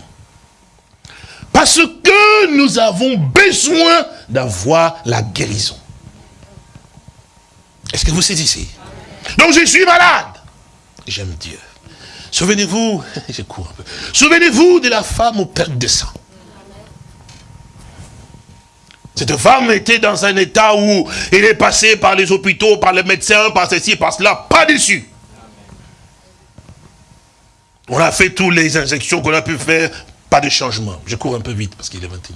Parce que nous avons besoin d'avoir la guérison. Est-ce que vous saisissez? Donc je suis malade. J'aime Dieu. Souvenez-vous, je cours un peu. Souvenez-vous de la femme au perte de sang. Cette femme était dans un état où il est passé par les hôpitaux, par les médecins, par ceci, par cela, pas dessus. On a fait toutes les injections qu'on a pu faire, pas de changement. Je cours un peu vite parce qu'il est 21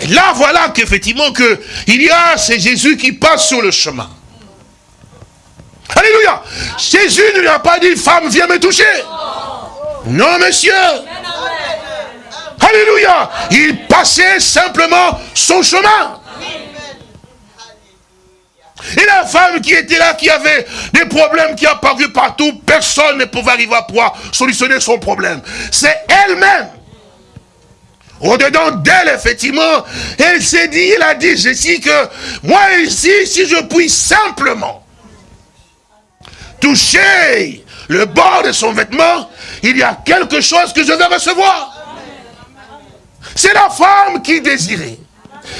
Et là, voilà qu'effectivement, que il y a, c'est Jésus qui passe sur le chemin. Alléluia Jésus ne lui a pas dit, femme, viens me toucher. Non, monsieur. Alléluia. Il passait simplement son chemin. Et la femme qui était là, qui avait des problèmes qui apparu partout, personne ne pouvait arriver à pouvoir solutionner son problème. C'est elle-même. Au-dedans d'elle, effectivement, elle s'est dit, il a dit, je dis que moi ici, si je puis simplement toucher le bord de son vêtement, il y a quelque chose que je vais recevoir. C'est la femme qui désirait.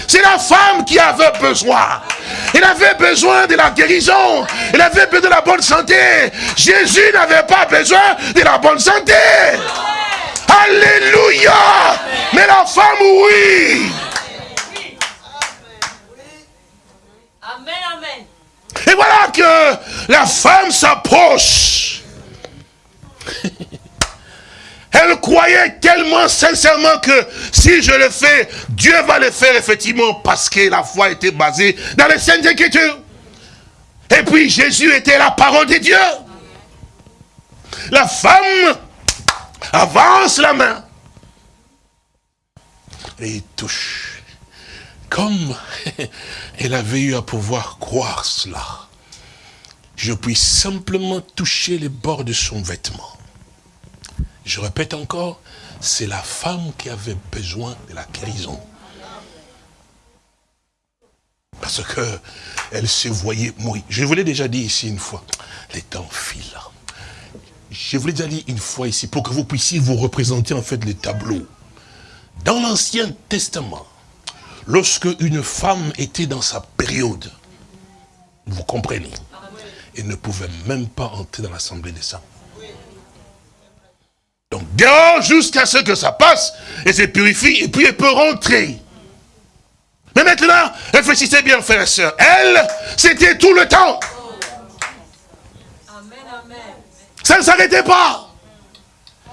C'est la femme qui avait besoin. Elle avait besoin de la guérison. Elle avait besoin de la bonne santé. Jésus n'avait pas besoin de la bonne santé. Alléluia. Mais la femme, oui. Et voilà que la femme s'approche. Elle croyait tellement sincèrement que si je le fais, Dieu va le faire effectivement parce que la foi était basée dans les saintes écritures. Et puis Jésus était la parole de Dieu. La femme avance la main et touche. Comme elle avait eu à pouvoir croire cela, je puis simplement toucher les bords de son vêtement je répète encore, c'est la femme qui avait besoin de la guérison. Parce que elle se voyait mourir. Je vous l'ai déjà dit ici une fois. Les temps filent. Je vous l'ai déjà dit une fois ici, pour que vous puissiez vous représenter en fait les tableaux. Dans l'Ancien Testament, lorsque une femme était dans sa période, vous comprenez, elle ne pouvait même pas entrer dans l'Assemblée des saints. Donc dehors jusqu'à ce que ça passe, et se purifie, et puis elle peut rentrer. Mais maintenant, réfléchissez bien, frères et sœurs. Elle, c'était tout le temps. Ça ne s'arrêtait pas.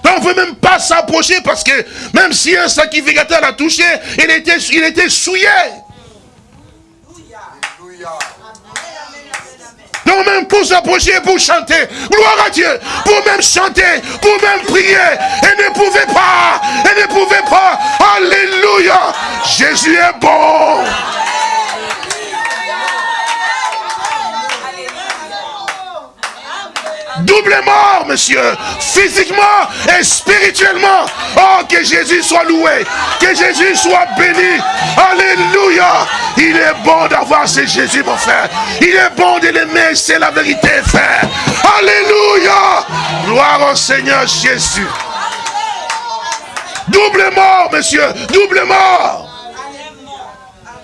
on ne peut même pas s'approcher parce que même si un sacrificateur l'a touché, il était, il était souillé. Non, même pour s'approcher, pour chanter. Gloire à Dieu. Pour même chanter, pour même prier. Elle ne pouvait pas. Elle ne pouvait pas. Alléluia. Jésus est bon. Double mort, monsieur. Physiquement et spirituellement. Oh, que Jésus soit loué. Que Jésus soit béni. Alléluia. Il est bon d'avoir ce Jésus, mon frère. Il est bon de l'aimer. C'est la vérité, frère. Alléluia. Gloire au Seigneur Jésus. Double mort, monsieur. Double mort.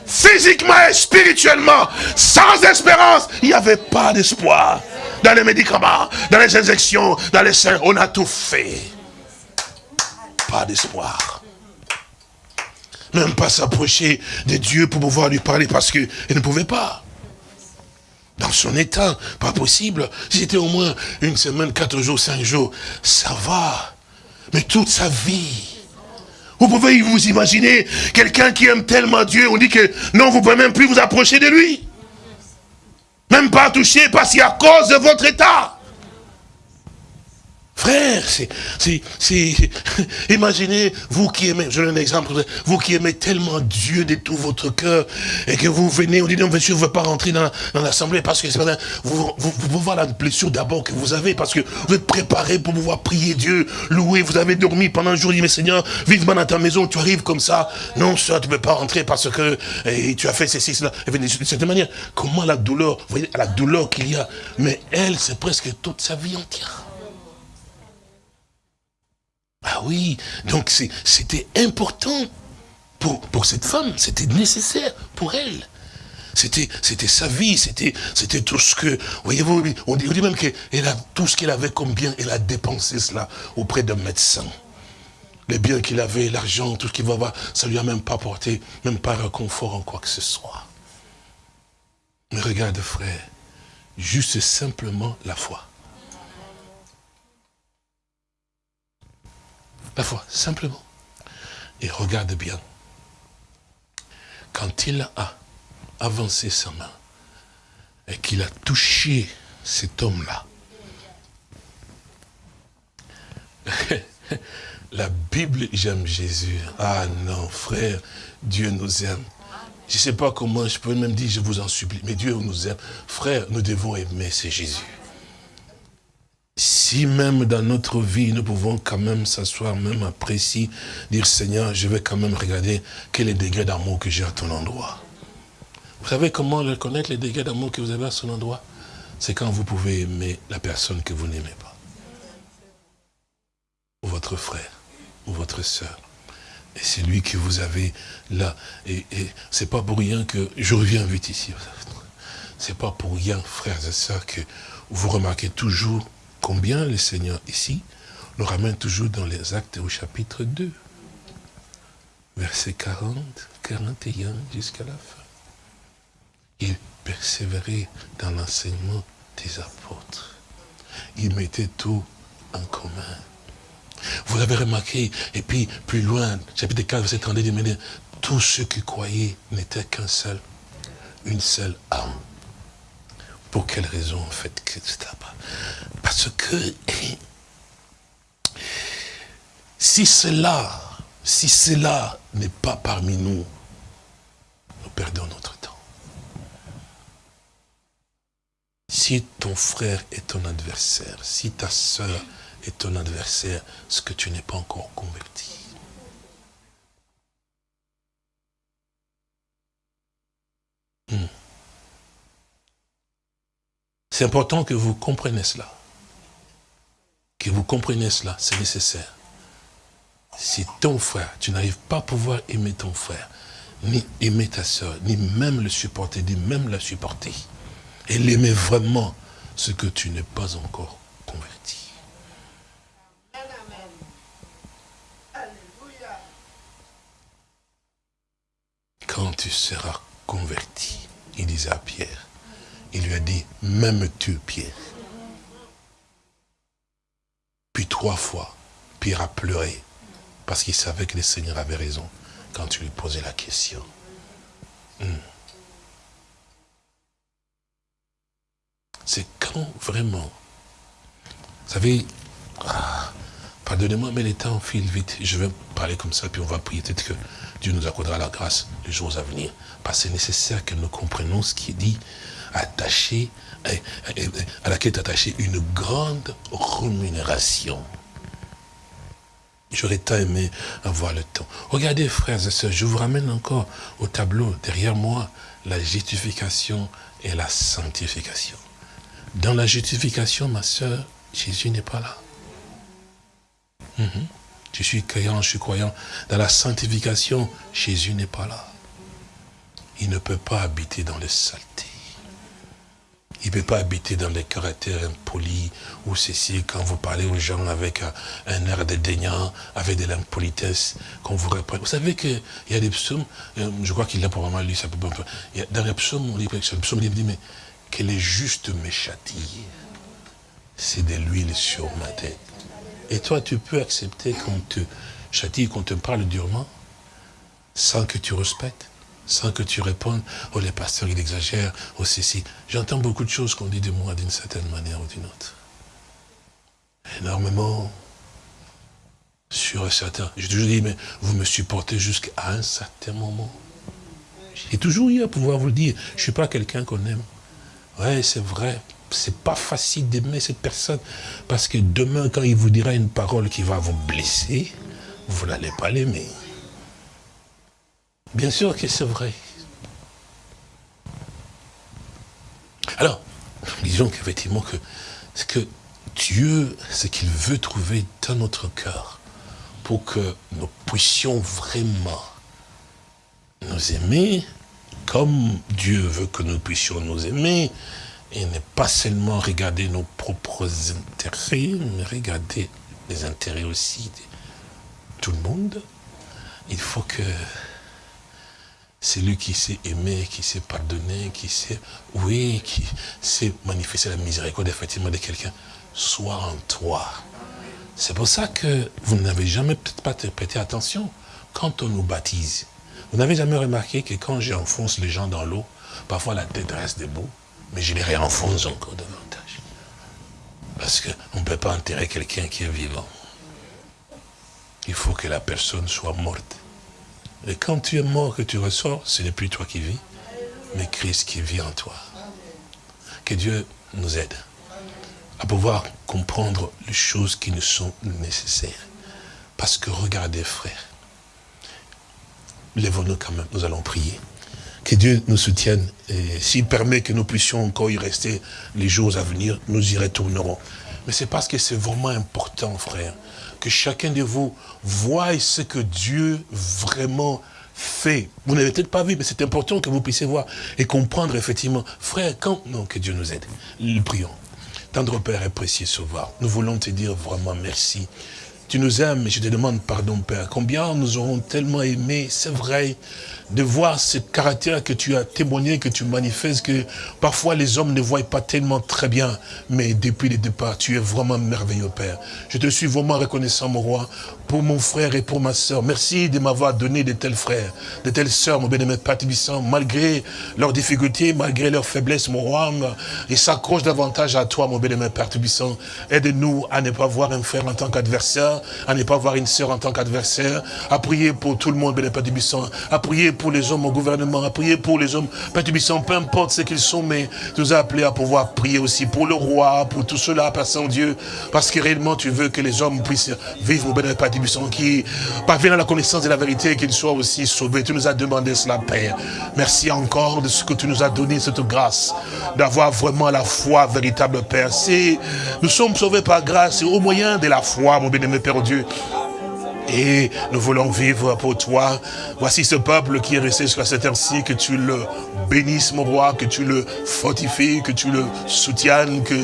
physiquement et spirituellement, sans espérance, il n'y avait pas d'espoir. Dans les médicaments, dans les injections, dans les seins, on a tout fait. Pas d'espoir. Même pas s'approcher de Dieu pour pouvoir lui parler parce qu'il ne pouvait pas. Dans son état, pas possible. Si c'était au moins une semaine, quatre jours, cinq jours, ça va. Mais toute sa vie, vous pouvez vous imaginer quelqu'un qui aime tellement Dieu, on dit que non, vous ne pouvez même plus vous approcher de lui. Même pas toucher parce qu'à cause de votre état. Frère, c'est, imaginez, vous qui aimez, je donne un exemple, vous qui aimez tellement Dieu de tout votre cœur, et que vous venez, on dit, non, monsieur, vous ne veut pas rentrer dans, l'assemblée, parce que vous, vous, vous, voir la blessure d'abord que vous avez, parce que vous êtes préparé pour pouvoir prier Dieu, louer, vous avez dormi pendant un jour, dit, mais Seigneur, vivement dans ta maison, tu arrives comme ça, non, ça, tu ne peux pas rentrer parce que tu as fait ceci, cela, et de cette manière, comment la douleur, vous voyez, la douleur qu'il y a, mais elle, c'est presque toute sa vie entière. Ah oui, donc c'était important pour, pour cette femme, c'était nécessaire pour elle. C'était sa vie, c'était tout ce que, voyez-vous, on dit, même qu'elle a tout ce qu'elle avait comme bien, elle a dépensé cela auprès d'un médecin. Les biens qu'il avait, l'argent, tout ce qu'il va avoir, ça lui a même pas apporté, même pas réconfort en quoi que ce soit. Mais regarde frère, juste simplement la foi. La foi, simplement. Et regarde bien. Quand il a avancé sa main et qu'il a touché cet homme-là, la Bible, j'aime Jésus. Ah non, frère, Dieu nous aime. Je ne sais pas comment, je peux même dire, je vous en supplie, mais Dieu nous aime. Frère, nous devons aimer, c'est Jésus si même dans notre vie, nous pouvons quand même s'asseoir, même si, dire Seigneur, je vais quand même regarder quel est le degré d'amour que j'ai à ton endroit. Vous savez comment reconnaître les degrés d'amour que vous avez à son endroit? C'est quand vous pouvez aimer la personne que vous n'aimez pas. Ou votre frère, ou votre soeur. Et c'est lui que vous avez là. Et, et c'est pas pour rien que, je reviens vite ici, c'est pas pour rien, frères et sœurs, que vous remarquez toujours Combien le Seigneur ici nous ramène toujours dans les actes au chapitre 2, verset 40, 41 jusqu'à la fin. Il persévérait dans l'enseignement des apôtres. Il mettait tout en commun. Vous avez remarqué, et puis plus loin, chapitre 4, verset 32, il dit, tous ceux qui croyaient n'étaient qu'un seul, une seule âme. Pour quelle raison, en fait, que Parce que si cela, si cela n'est pas parmi nous, nous perdons notre temps. Si ton frère est ton adversaire, si ta soeur est ton adversaire, ce que tu n'es pas encore converti. Hmm. C'est important que vous compreniez cela. Que vous compreniez cela, c'est nécessaire. Si ton frère, tu n'arrives pas à pouvoir aimer ton frère, ni aimer ta soeur, ni même le supporter, ni même la supporter, et l'aimer vraiment, ce que tu n'es pas encore converti. Quand tu seras converti, il disait à Pierre, il lui a dit, même tu, Pierre. Puis trois fois, Pierre a pleuré, parce qu'il savait que le Seigneur avait raison quand tu lui posais la question. Hmm. C'est quand vraiment, vous savez, ah, pardonnez-moi, mais les temps filent vite. Je vais parler comme ça, puis on va prier. Peut-être que Dieu nous accordera la grâce les jours à venir. Parce que c'est nécessaire que nous comprenions ce qui est dit attaché, à laquelle est attachée une grande rémunération. J'aurais tant aimé avoir le temps. Regardez, frères et sœurs, je vous ramène encore au tableau derrière moi, la justification et la sanctification. Dans la justification, ma sœur, Jésus n'est pas là. Mhm. Je suis croyant, je suis croyant. Dans la sanctification, Jésus n'est pas là. il ne peut pas habiter dans les saletés. Il ne peut pas habiter dans les caractères impolis ou ceci, quand vous parlez aux gens avec un, air dédain, avec de l'impolitesse, qu'on vous reprenne. Vous savez qu'il y a des psaumes, euh, je crois qu'il a probablement lu ça. Dans les psaumes, on dit, le psaume, dit, mais que les justes me châtient, c'est de l'huile sur ma tête. Et toi, tu peux accepter qu'on te châtie, qu'on te parle durement, sans que tu respectes? Sans que tu répondes, oh les pasteurs, ils exagèrent, oh ceci. J'entends beaucoup de choses qu'on dit de moi d'une certaine manière ou d'une autre. Énormément sur certains. J'ai toujours dit, mais vous me supportez jusqu'à un certain moment. J'ai toujours eu à pouvoir vous le dire. Je ne suis pas quelqu'un qu'on aime. Ouais, c'est vrai. C'est pas facile d'aimer cette personne. Parce que demain, quand il vous dira une parole qui va vous blesser, vous n'allez pas l'aimer. Bien sûr que c'est vrai. Alors, disons qu'effectivement que ce que Dieu, ce qu'il veut trouver dans notre cœur, pour que nous puissions vraiment nous aimer comme Dieu veut que nous puissions nous aimer, et ne pas seulement regarder nos propres intérêts, mais regarder les intérêts aussi de tout le monde, il faut que c'est lui qui sait aimer, qui sait pardonner, qui sait, oui, qui sait manifester la miséricorde effectivement de quelqu'un. Soit en toi. C'est pour ça que vous n'avez jamais peut-être pas prêté attention quand on nous baptise. Vous n'avez jamais remarqué que quand j'enfonce les gens dans l'eau, parfois la tête reste debout, mais je les réenfonce encore davantage. Parce qu'on ne peut pas enterrer quelqu'un qui est vivant. Il faut que la personne soit morte. Et quand tu es mort, que tu ressors, ce n'est plus toi qui vis, mais Christ qui vit en toi. Que Dieu nous aide à pouvoir comprendre les choses qui nous sont nécessaires. Parce que regardez, frères, lèvons-nous quand même, nous allons prier. Que Dieu nous soutienne et s'il permet que nous puissions encore y rester les jours à venir, nous y retournerons. Mais c'est parce que c'est vraiment important, frère, que chacun de vous voie ce que Dieu vraiment fait. Vous n'avez peut-être pas vu, mais c'est important que vous puissiez voir et comprendre effectivement. Frère, quand... Non, que Dieu nous aide. Prions. Tendre Père et précieux Sauveur, nous voulons te dire vraiment merci. Tu nous aimes, je te demande pardon, Père. Combien nous aurons tellement aimé, c'est vrai, de voir ce caractère que tu as témoigné, que tu manifestes, que parfois les hommes ne voient pas tellement très bien, mais depuis le départ, tu es vraiment merveilleux, Père. Je te suis vraiment reconnaissant, mon roi, pour mon frère et pour ma soeur. Merci de m'avoir donné de tels frères, de telles sœurs, mon bien-aimé Père malgré leurs difficultés, malgré leurs faiblesses, mon roi, ils s'accrochent davantage à toi, mon bien-aimé Père Aide-nous à ne pas voir un frère en tant qu'adversaire, à ne pas voir une sœur en tant qu'adversaire, à prier pour tout le monde, bien-aimé Père à prier pour les hommes au gouvernement, à prier pour les hommes, Père peu importe ce qu'ils sont, mais tu nous as appelés à pouvoir prier aussi pour le roi, pour tout cela, Père Saint-Dieu, parce que réellement tu veux que les hommes puissent vivre, bien-aimé Père qui parviennent à la connaissance de la vérité et qu'ils soient aussi sauvés. Tu nous as demandé cela, Père. Merci encore de ce que tu nous as donné, cette grâce, d'avoir vraiment la foi véritable, Père. Nous sommes sauvés par grâce et au moyen de la foi, mon Père Dieu. Et nous voulons vivre pour toi. Voici ce peuple qui est resté jusqu'à cette heure-ci, que tu le bénisses, mon roi, que tu le fortifies, que tu le soutiennes, que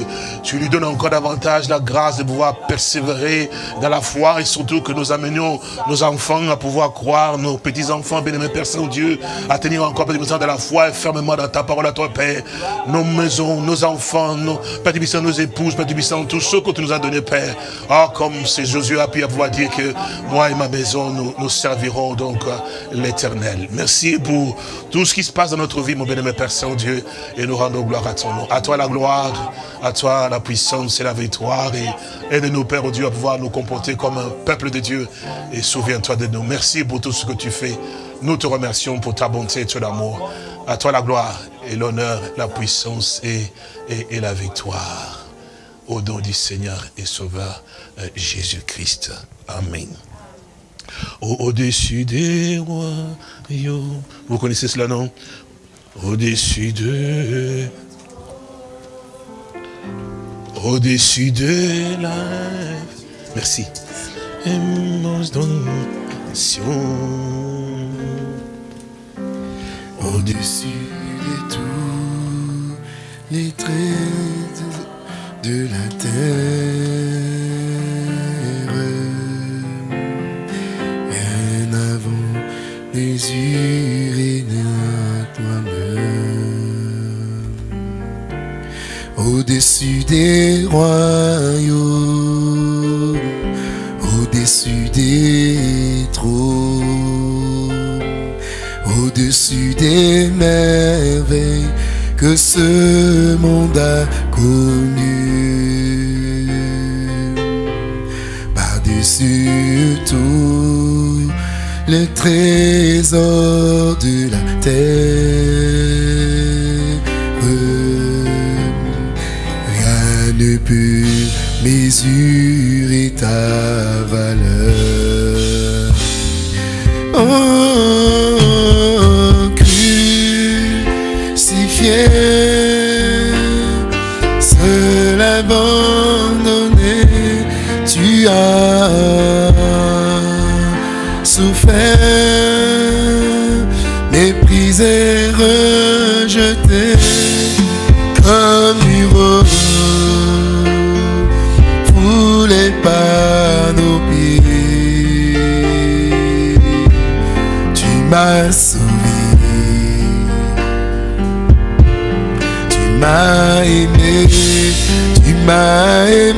tu lui donnes encore davantage la grâce de pouvoir persévérer dans la foi et surtout que nous amenions nos enfants à pouvoir croire, nos petits-enfants, bien-aimés Père Saint-Dieu, à tenir encore plus de la foi et fermement dans ta parole à toi, Père. Nos maisons, nos enfants, nos, Père nos épouses, Père tous ceux que tu nous as donnés, Père. Ah, comme c'est Josué a pu pouvoir dire que moi et ma maison, nous, nous servirons donc euh, l'éternel. Merci pour tout ce qui se passe dans notre vie, mon bien-aimé Père Saint-Dieu, et nous rendons gloire à ton nom. À toi la gloire, à toi la puissance et la victoire, et aide-nous, Père Dieu, à pouvoir nous comporter comme un peuple de Dieu, et souviens-toi de nous. Merci pour tout ce que tu fais. Nous te remercions pour ta bonté et ton amour. À toi la gloire et l'honneur, la puissance et, et, la victoire. Au nom du Seigneur et Sauveur euh, Jésus-Christ. Amen au-dessus des royaumes. Vous connaissez cela, non? au-dessus d'eux, au-dessus de la... Merci. Au-dessus de tous les traits de la terre, bien avant les yeux. Au-dessus des royaumes, au-dessus des trônes, au-dessus des merveilles que ce monde a connues. Par-dessus tout, le trésor de la terre. Jésus est à my